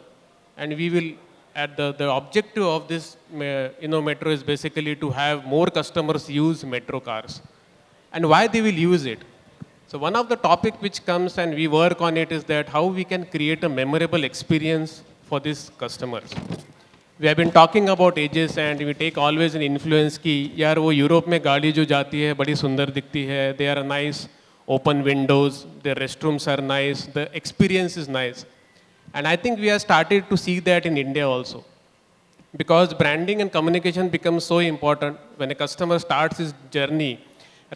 And we will, at the, the objective of this uh, you know, metro is basically to have more customers use metro cars. And why they will use it. So one of the topic which comes and we work on it is that how we can create a memorable experience for these customers. We have been talking about ages and we take always an influence कि यार वो Europe में गाड़ी जो जाती है बड़ी सुंदर दिखती है they are nice open windows their restrooms are nice the experience is nice and I think we have started to see that in India also because branding and communication becomes so important when a customer starts his journey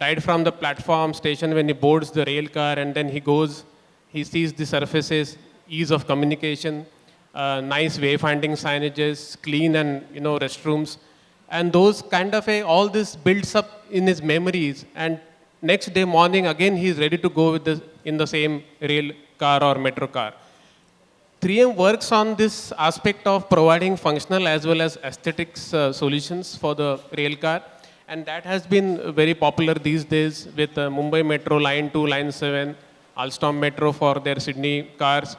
right from the platform station when he boards the rail car and then he goes he sees the surfaces ease of communication uh, nice wayfinding signages, clean and you know restrooms, and those kind of a all this builds up in his memories. And next day morning again he is ready to go with the in the same rail car or metro car. 3M works on this aspect of providing functional as well as aesthetics uh, solutions for the rail car. And that has been very popular these days with uh, Mumbai Metro Line 2, Line 7, Alstom Metro for their Sydney cars,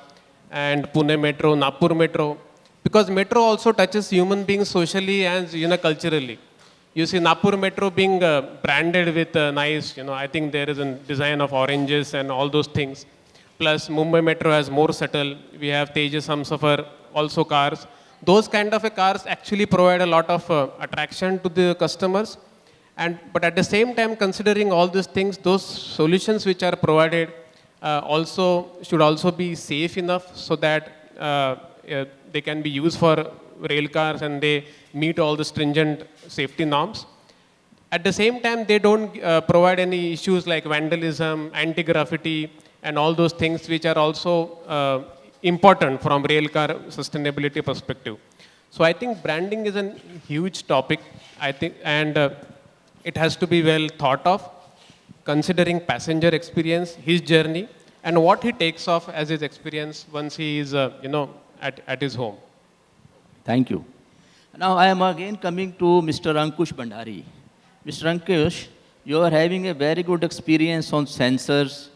and Pune Metro, Nagpur Metro, because Metro also touches human beings socially and you know culturally. You see Nagpur Metro being uh, branded with uh, nice, you know, I think there is a design of oranges and all those things. Plus Mumbai Metro has more subtle. We have Tejas Humsafar, also cars. Those kind of cars actually provide a lot of uh, attraction to the customers. And, but at the same time, considering all these things, those solutions which are provided also should also be safe enough so that uh, they can be used for rail cars and they meet all the stringent safety norms. At the same time, they don't uh, provide any issues like vandalism, anti-graffiti, and all those things which are also uh, important from rail car sustainability perspective. So I think branding is a huge topic, I think, and uh, it has to be well thought of considering passenger experience, his journey, and what he takes off as his experience once he is, uh, you know, at, at his home. Thank you. Now I am again coming to Mr. Ankush Bhandari. Mr. Ankush, you are having a very good experience on sensors,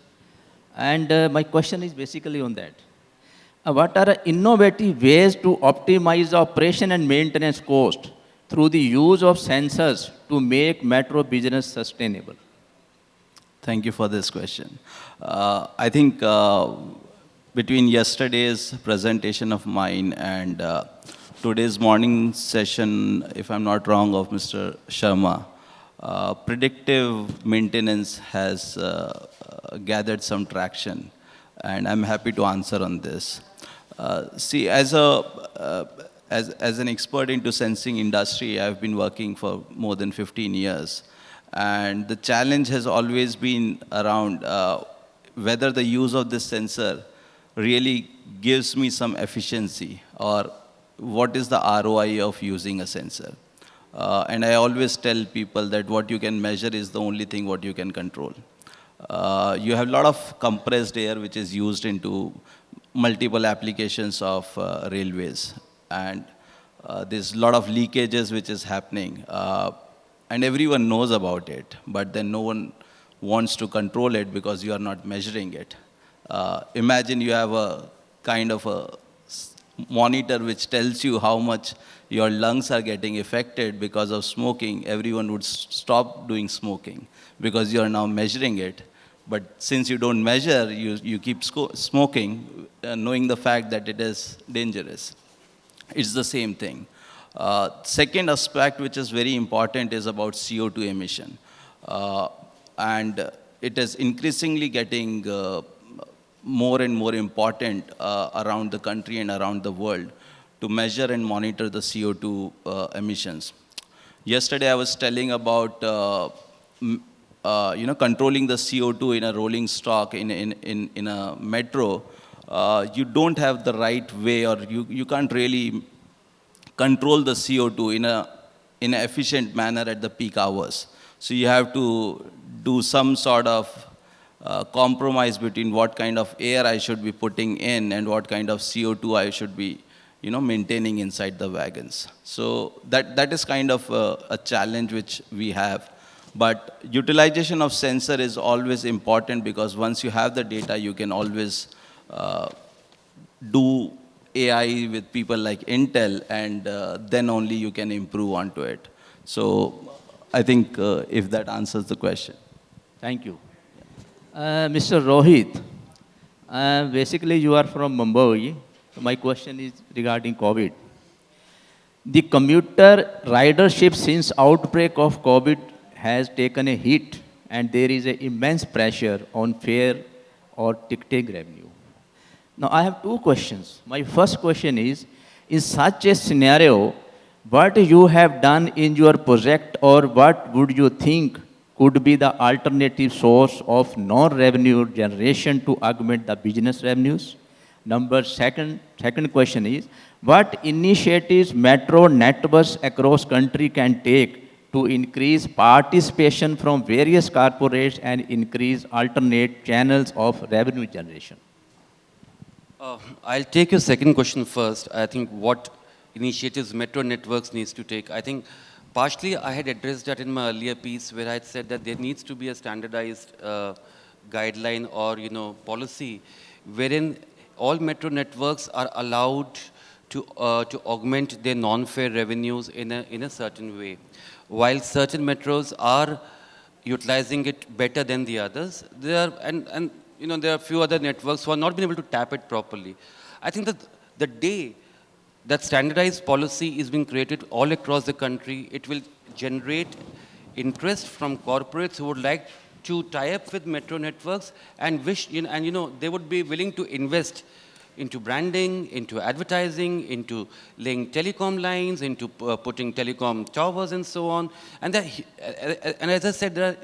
and uh, my question is basically on that. Uh, what are innovative ways to optimize operation and maintenance cost through the use of sensors to make metro business sustainable? Thank you for this question. Uh, I think uh, between yesterday's presentation of mine and uh, today's morning session, if I'm not wrong, of Mr. Sharma, uh, predictive maintenance has uh, uh, gathered some traction, and I'm happy to answer on this. see, as a as, as an expert into sensing industry, I've been working for more than 15 years. And the challenge has always been around uh, whether the use of this sensor really gives me some efficiency or what is the ROI of using a sensor. Uh, and I always tell people that what you can measure is the only thing what you can control. Uh, you have a lot of compressed air which is used into multiple applications of uh, railways. And uh, there's a lot of leakages which is happening. And everyone knows about it, but then no one wants to control it because you are not measuring it. Uh, imagine you have a kind of a monitor which tells you how much your lungs are getting affected because of smoking. Everyone would stop doing smoking because you are now measuring it. But since you don't measure, you, you keep smoking, uh, knowing the fact that it is dangerous. It's the same thing. Uh, second aspect, which is very important, is about CO2 emission. Uh, and it is increasingly getting uh, more and more important uh, around the country and around the world to measure and monitor the CO2 uh, emissions. Yesterday I was telling about uh, you know, controlling the CO2 in a rolling stock in, in, in, in a metro, uh, you don't have the right way or you, you can't really control the CO2 in a, in an efficient manner at the peak hours. So you have to do some sort of uh, compromise between what kind of air I should be putting in and what kind of CO2 I should be you know, maintaining inside the wagons. So that, that is kind of a, a challenge which we have. But utilization of sensor is always important because once you have the data, you can always uh, do AI with people like Intel, and uh, then only you can improve onto it. So I think uh, if that answers the question. Thank you. Uh, Mr. Rohit, uh, basically you are from Mumbai. My question is regarding COVID. The commuter ridership since outbreak of COVID has taken a hit and there is an immense pressure on fare or ticketing revenue. Now I have two questions. My first question is, in such a scenario, what you have done in your project or what would you think could be the alternative source of non-revenue generation to augment the business revenues? Number second, second question is, what initiatives metro networks across country can take to increase participation from various corporates and increase alternate channels of revenue generation? Uh, I'll take your second question first. I think what initiatives metro networks needs to take. I think partially I had addressed that in my earlier piece where I said that there needs to be a standardized uh, guideline or, you know, policy wherein all metro networks are allowed to, uh, to augment their non-fare revenues in a, in a certain way while certain metros are utilizing it better than the others, there are, and, and you know, there are a few other networks who are not been able to tap it properly. I think that the day that standardized policy is being created all across the country, it will generate interest from corporates who would like to tie up with metro networks and wish, you know, and you know, they would be willing to invest into branding, into advertising, into laying telecom lines, into uh, putting telecom towers and so on. And, there, and as I said, there are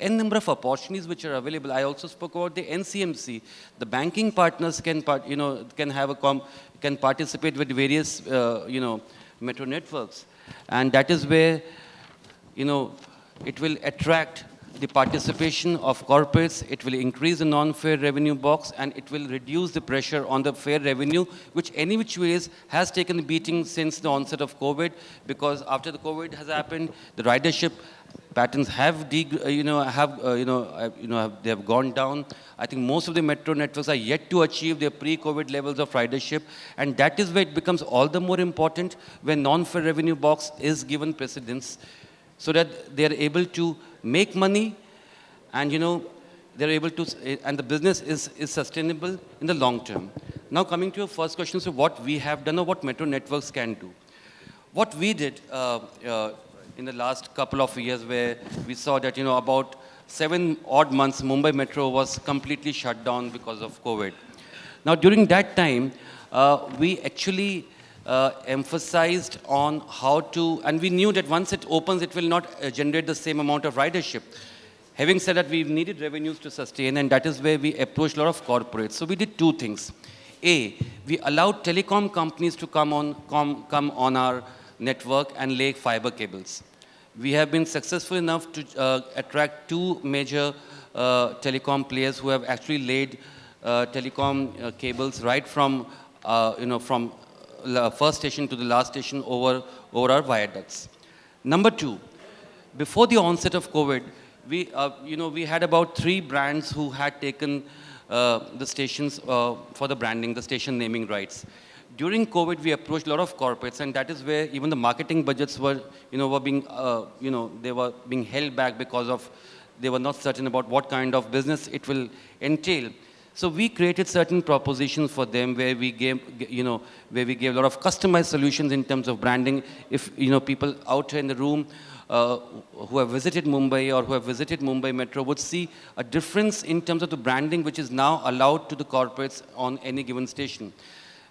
n number of opportunities which are available. I also spoke about the NCMC. The banking partners can, part, you know, can have a com, can participate with various, uh, you know, metro networks. And that is where, you know, it will attract the participation of corporates, it will increase the non-fare revenue box and it will reduce the pressure on the fare revenue, which any which ways has taken the beating since the onset of COVID, because after the COVID has happened, the ridership patterns have, uh, you know, have, uh, you know, uh, you know, have, they have gone down. I think most of the metro networks are yet to achieve their pre-COVID levels of ridership, and that is where it becomes all the more important when non-fare revenue box is given precedence, so that they are able to make money and you know, they're able to, and the business is, is sustainable in the long term. Now coming to your first question, so what we have done or what metro networks can do. What we did uh, uh, in the last couple of years where we saw that, you know, about seven odd months, Mumbai Metro was completely shut down because of COVID. Now during that time, uh, we actually uh, emphasized on how to, and we knew that once it opens, it will not uh, generate the same amount of ridership. Having said that, we've needed revenues to sustain, and that is where we approached a lot of corporates. So we did two things. A, we allowed telecom companies to come on, come, come on our network and lay fiber cables. We have been successful enough to uh, attract two major uh, telecom players who have actually laid uh, telecom uh, cables right from, uh, you know, from the first station to the last station over, over our viaducts. Number two, before the onset of COVID, we, uh, you know, we had about three brands who had taken uh, the stations uh, for the branding, the station naming rights. During COVID, we approached a lot of corporates, and that is where even the marketing budgets were, you know, were being, uh, you know, they were being held back because of they were not certain about what kind of business it will entail. So we created certain propositions for them where we gave, you know, where we gave a lot of customized solutions in terms of branding. If, you know, people out in the room uh, who have visited Mumbai or who have visited Mumbai Metro would see a difference in terms of the branding which is now allowed to the corporates on any given station.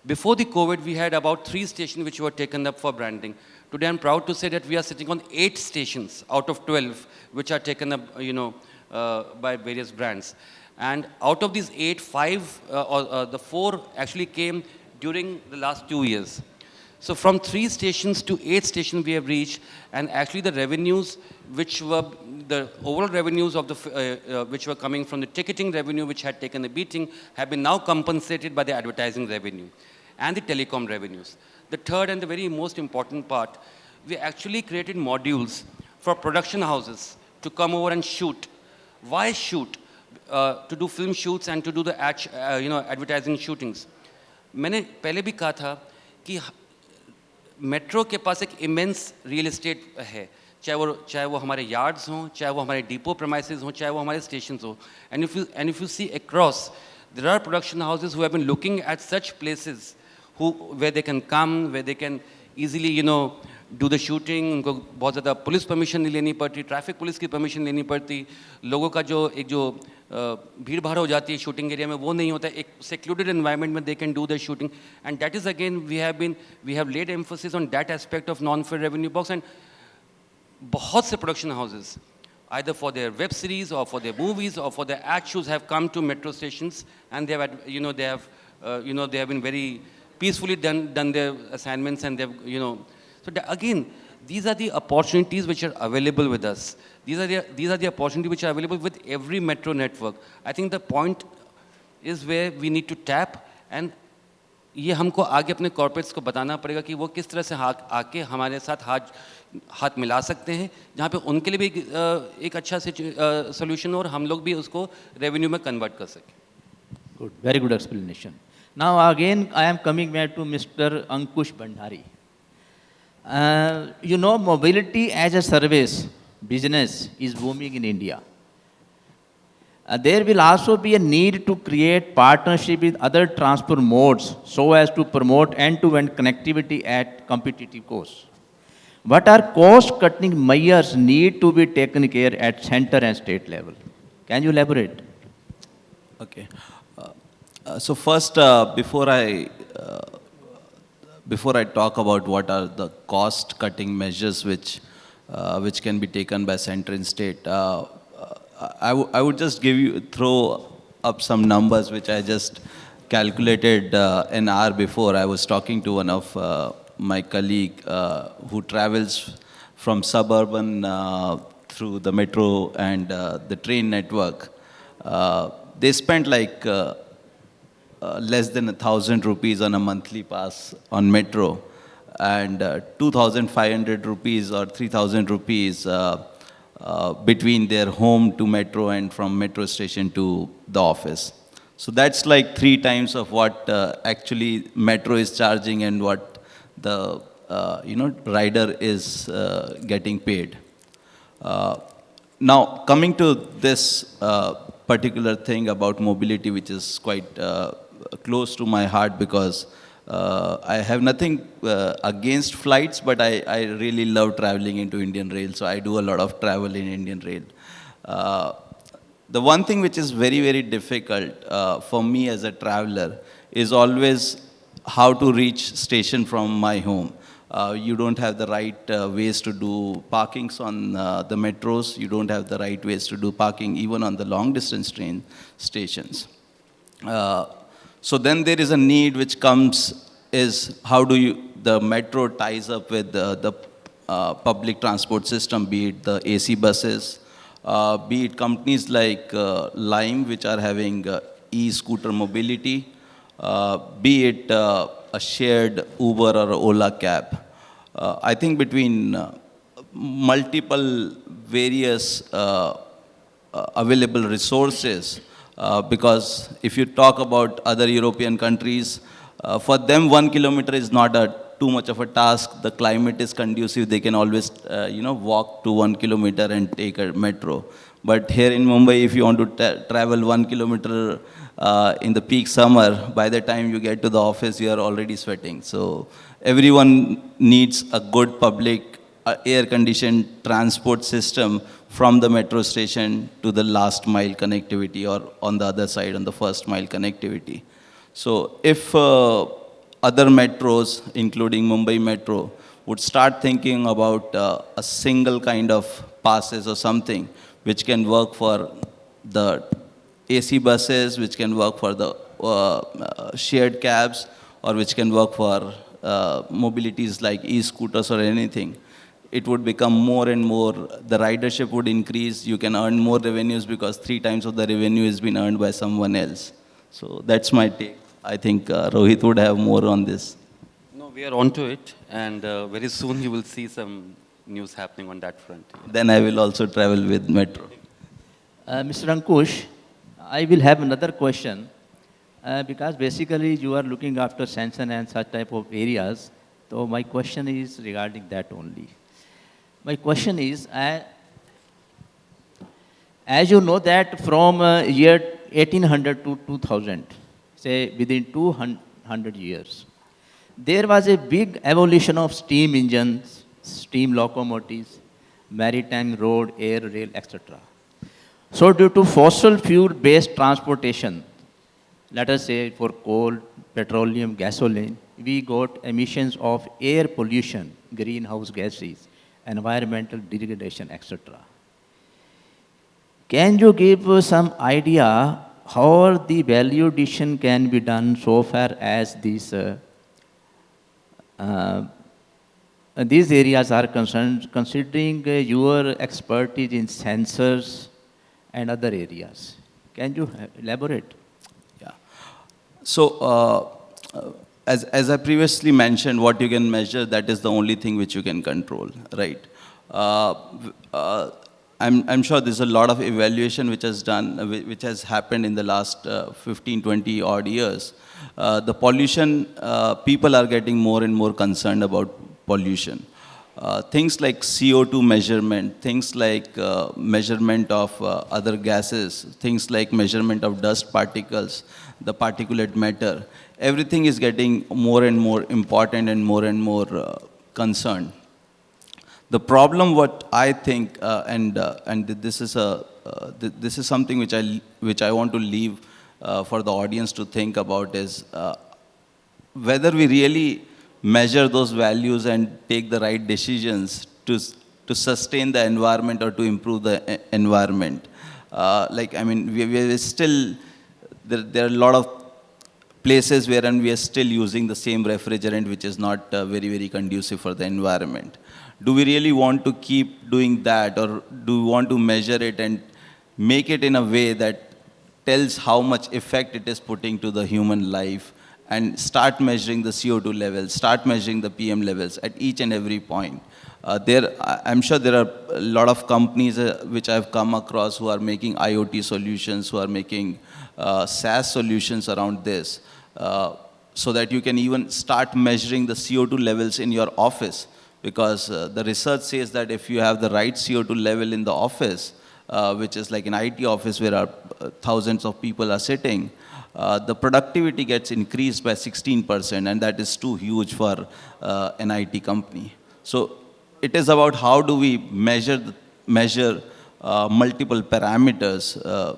Before the COVID, we had about three stations which were taken up for branding. Today, I'm proud to say that we are sitting on eight stations out of 12, which are taken up, you know, uh, by various brands. And out of these eight, five, uh, or, uh, the four actually came during the last two years. So from three stations to eight stations we have reached, and actually the revenues which were, the overall revenues of the, uh, uh, which were coming from the ticketing revenue which had taken a beating have been now compensated by the advertising revenue and the telecom revenues. The third and the very most important part, we actually created modules for production houses to come over and shoot. Why shoot? Uh, to do film shoots and to do the ad, uh, you know, advertising shootings. मैंने पहले भी कहा था कि metro के पास एक immense real estate है चाहे वो चाहे वो हमारे यार्ड्स हों चाहे वो हमारे डिपो प्रमाइसेस हों चाहे वो हमारे स्टेशन हों and if you and if you see across there are production houses who have been looking at such places who where they can come where they can easily you know do the shooting उनको बहुत ज़्यादा police permission नहीं लेनी पड़ती traffic police की permission लेनी पड़ती लोगों का जो एक जो भीड़ भाड़ हो जाती है शूटिंग एरिया में वो नहीं होता एक सेक्लूडेड एनवायरनमेंट में they can do the shooting and that is again we have been we have laid emphasis on that aspect of non fair revenue box and बहुत से production houses either for their web series or for their movies or for their ad shows have come to metro stations and they have, you know, they have, uh, you know, they have been very peacefully done, done their assignments and they've, you know, so the, again, these are the opportunities which are available with us. These are the, these are the opportunities which are available with every metro network. I think the point is where we need to tap and ये हमको आगे अपने corporates को बताना पड़ेगा कि वो किस तरह से आके हमारे साथ हाथ हाथ मिला सकते हैं जहाँ पे उनके लिए भी एक अच्छा सोल्यूशन और हम लोग भी उसको रेवेन्यू में कन्वर्ट कर सकें good very good explanation Now again, I am coming back to Mr. Ankush Bhandari. Uh, you know, mobility as a service business is booming in India. Uh, there will also be a need to create partnership with other transport modes so as to promote end-to-end -end connectivity at competitive costs. What are cost-cutting measures need to be taken care at center and state level? Can you elaborate? Okay. Uh, uh so first, uh, before I before I talk about what are the cost-cutting measures which, uh, which can be taken by center and state, uh, I, I would just give you, throw up some numbers which I just calculated uh, an hour before. I was talking to one of uh, my colleague uh, who travels from suburban uh, through the metro and the train network. they spent like uh, less than a thousand rupees on a monthly pass on metro and uh, 2,500 rupees or 3,000 rupees uh, uh, between their home to metro and from metro station to the office. So that's like three times of what uh, actually metro is charging and what the uh, you know rider is getting paid. now coming to this particular thing about mobility, which is quite close to my heart because uh, I have nothing uh, against flights, but I, I really love traveling into Indian Rail, so I do a lot of travel in Indian Rail. Uh, the one thing which is very, very difficult uh, for me as a traveler is always how to reach station from my home. Uh, you don't have the right uh, ways to do parkings on the metros. You don't have the right ways to do parking even on the long distance train stations. So then there is a need which comes is how do you, the metro ties up with the, the uh, public transport system, be it the AC buses, uh, be it companies like uh, Lime, which are having uh, e-scooter mobility, uh, be it uh, a shared Uber or Ola cab. I think between multiple various available resources, uh, because if you talk about other European countries, uh, for them one kilometer is not a too much of a task. The climate is conducive. They can always, uh, you know, walk to one kilometer and take a metro. But here in Mumbai, if you want to travel one kilometer uh, in the peak summer, by the time you get to the office, you are already sweating. So everyone needs a good public uh, air-conditioned transport system from the metro station to the last mile connectivity or on the other side on the first mile connectivity. So if uh, other metros, including Mumbai Metro, would start thinking about uh, a single kind of passes or something which can work for the AC buses, which can work for the uh, uh, shared cabs, or which can work for uh, mobilities like e-scooters or anything, it would become more and more, the ridership would increase, you can earn more revenues because three times of the revenue is been earned by someone else. So that's my take. I think uh, Rohit would have more on this. No, we are onto it, and uh, very soon you will see some news happening on that front. Then I will also travel with Metro. Uh, Mr. Ankush, I will have another question. Uh, because basically you are looking after sanction and such type of areas. So my question is regarding that only. My question is, uh, as you know that from uh, year 1800 to 2000, say within 200 years, there was a big evolution of steam engines, steam locomotives, maritime, road, air, rail, etc. So due to fossil fuel-based transportation, let us say for coal, petroleum, gasoline, we got emissions of air pollution, greenhouse gases, environmental degradation, etc. Can you give some idea how the value addition can be done so far as these, uh, uh, these areas are concerned, considering uh, your expertise in sensors and other areas? Can you elaborate? Yeah. So, uh, uh, as, as I previously mentioned, what you can measure, that is the only thing which you can control, right? Uh, uh I'm, I'm sure there's a lot of evaluation which has done, uh, which has happened in the last uh, 15, 20 odd years. the pollution, people are getting more and more concerned about pollution. Uh, things like CO2 measurement, things like uh, measurement of uh, other gases, things like measurement of dust particles, the particulate matter, everything is getting more and more important and more and more uh, concerned. The problem, what I think, uh, and and this is a th this is something which I which I want to leave for the audience to think about is whether we really measure those values and take the right decisions to, to sustain the environment or to improve the environment. Uh, like, I mean, we, we are still, there, there are a lot of places where and we are still using the same refrigerant which is not uh, very, very conducive for the environment. Do we really want to keep doing that or do we want to measure it and make it in a way that tells how much effect it is putting to the human life and start measuring the CO2 levels, start measuring the PM levels at each and every point. Uh, there, I'm sure there are a lot of companies uh, which I've come across who are making IoT solutions, who are making uh, SaaS solutions around this, uh, so that you can even start measuring the CO2 levels in your office. Because uh, the research says that if you have the right CO2 level in the office, uh, which is like an IT office where thousands of people are sitting, uh, the productivity gets increased by 16%, and that is too huge for uh, an IT company. So it is about how do we measure, measure uh, multiple parameters, uh,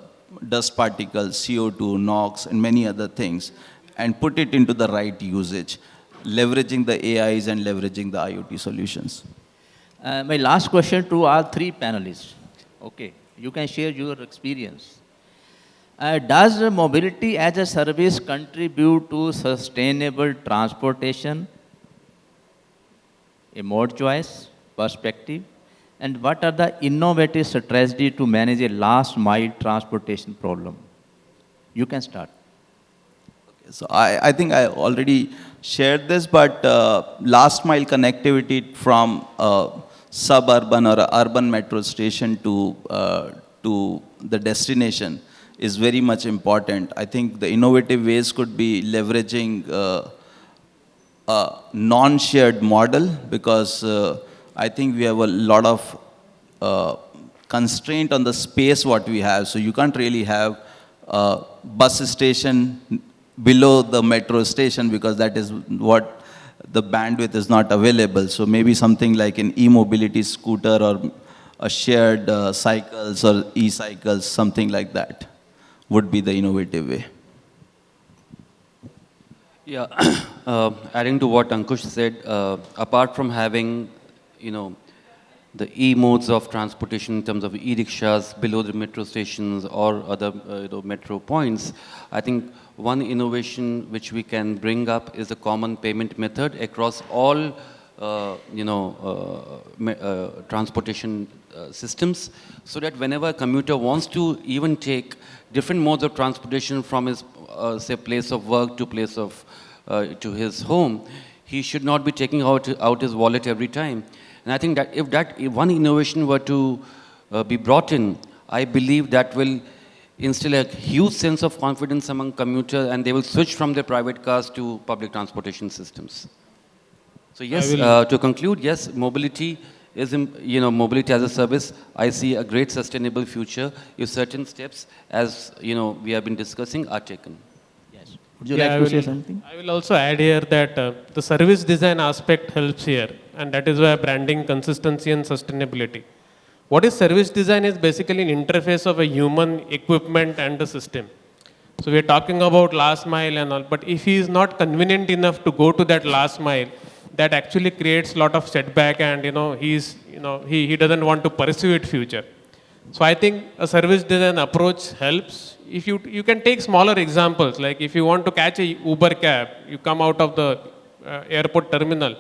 dust particles, CO2, NOx, and many other things, and put it into the right usage, leveraging the AIs and leveraging the IoT solutions. Uh, my last question to all three panelists. Okay, you can share your experience. Uh, does mobility as a service contribute to sustainable transportation? A mode choice, perspective, and what are the innovative strategies to manage a last mile transportation problem? You can start. So I, I think I already shared this, but uh, last mile connectivity from a suburban or urban metro station to, uh, to the destination is very much important. I think the innovative ways could be leveraging uh, a non-shared model because uh, I think we have a lot of uh, constraint on the space what we have. So you can't really have a bus station below the metro station because that is what the bandwidth is not available. So maybe something like an e-mobility scooter or a shared uh, cycles or e-cycles, something like that would be the innovative way. Yeah. uh, adding to what Ankush said, uh, apart from having, you know, the e-modes of transportation in terms of e-rickshaws below the metro stations or other uh, you know, metro points, I think one innovation which we can bring up is a common payment method across all, uh, you know, uh, uh, transportation uh, systems, so that whenever a commuter wants to even take different modes of transportation from his, uh, say, place of work to place of, to his home, he should not be taking out, out his wallet every time. And I think that if that if one innovation were to uh, be brought in, I believe that will instill a huge sense of confidence among commuters and they will switch from their private cars to public transportation systems. So yes, uh, to conclude, yes, mobility is, im- you know, mobility as a service. I see a great sustainable future if certain steps, as you know, we have been discussing, are taken. Yes. Would you Yeah, like I to will- say something? I will also add here that uh, the service design aspect helps here, and that is why branding consistency and sustainability. What is service design is basically an interface of a human equipment and the system. So we are talking about last mile and all, but if he is not convenient enough to go to that last mile, that actually creates a lot of setback and you know he's you know he, he doesn't want to pursue it future. So I think a service design approach helps. If you you can take smaller examples, like if you want to catch a Uber cab, you come out of the uh, airport terminal.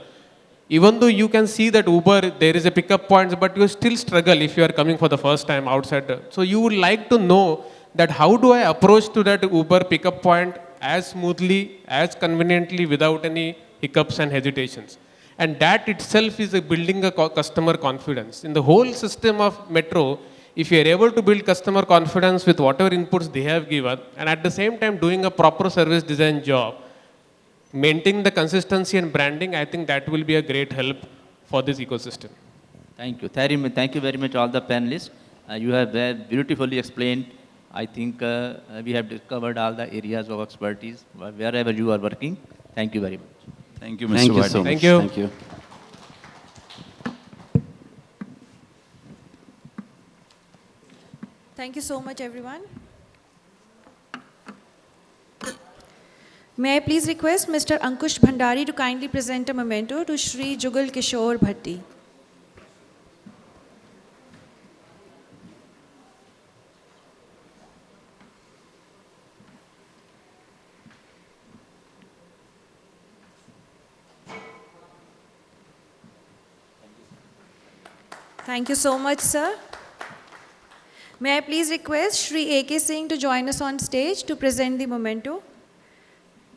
Even though you can see that Uber there is a pickup point, but you still struggle if you are coming for the first time outside. So you would like to know that how do I approach to that Uber pickup point as smoothly, as conveniently, without any hiccups and hesitations. And that itself is a building a customer confidence. In the whole system of metro, if you are able to build customer confidence with whatever inputs they have given, and at the same time doing a proper service design job, maintaining the consistency and branding, I think that will be a great help for this ecosystem. Thank you. Very mu- Thank you very much, all the panelists. Uh, you have very beautifully explained. I think uh, uh, we have discovered all the areas of expertise wherever you are working. Thank you very much. Thank you, Mr. Thank you so much. Thank you. Thank you. Thank you so much, everyone. May I please request Mr. Ankush Bhandari to kindly present a memento to Shri Jugal Kishore Bhatti. Thank you so much, sir. May I please request Shri A.K. Singh to join us on stage to present the memento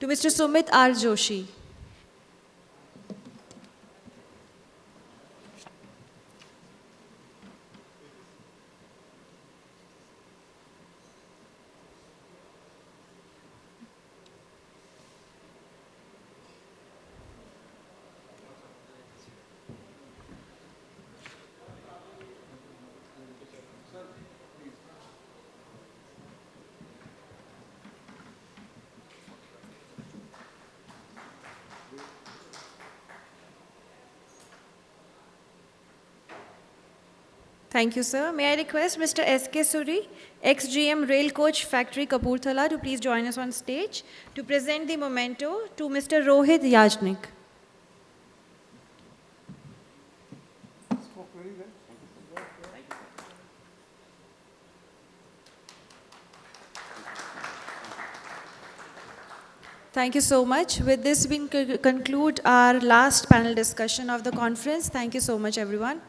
to Mr. Sumit R. Joshi. Thank you, sir. May I request Mr. S.K. Suri, ex-GM Rail Coach Factory Kapurthala to please join us on stage to present the memento to Mr. Rohit Yajnik. Thank you so much. With this, we conclude our last panel discussion of the conference. Thank you so much, everyone.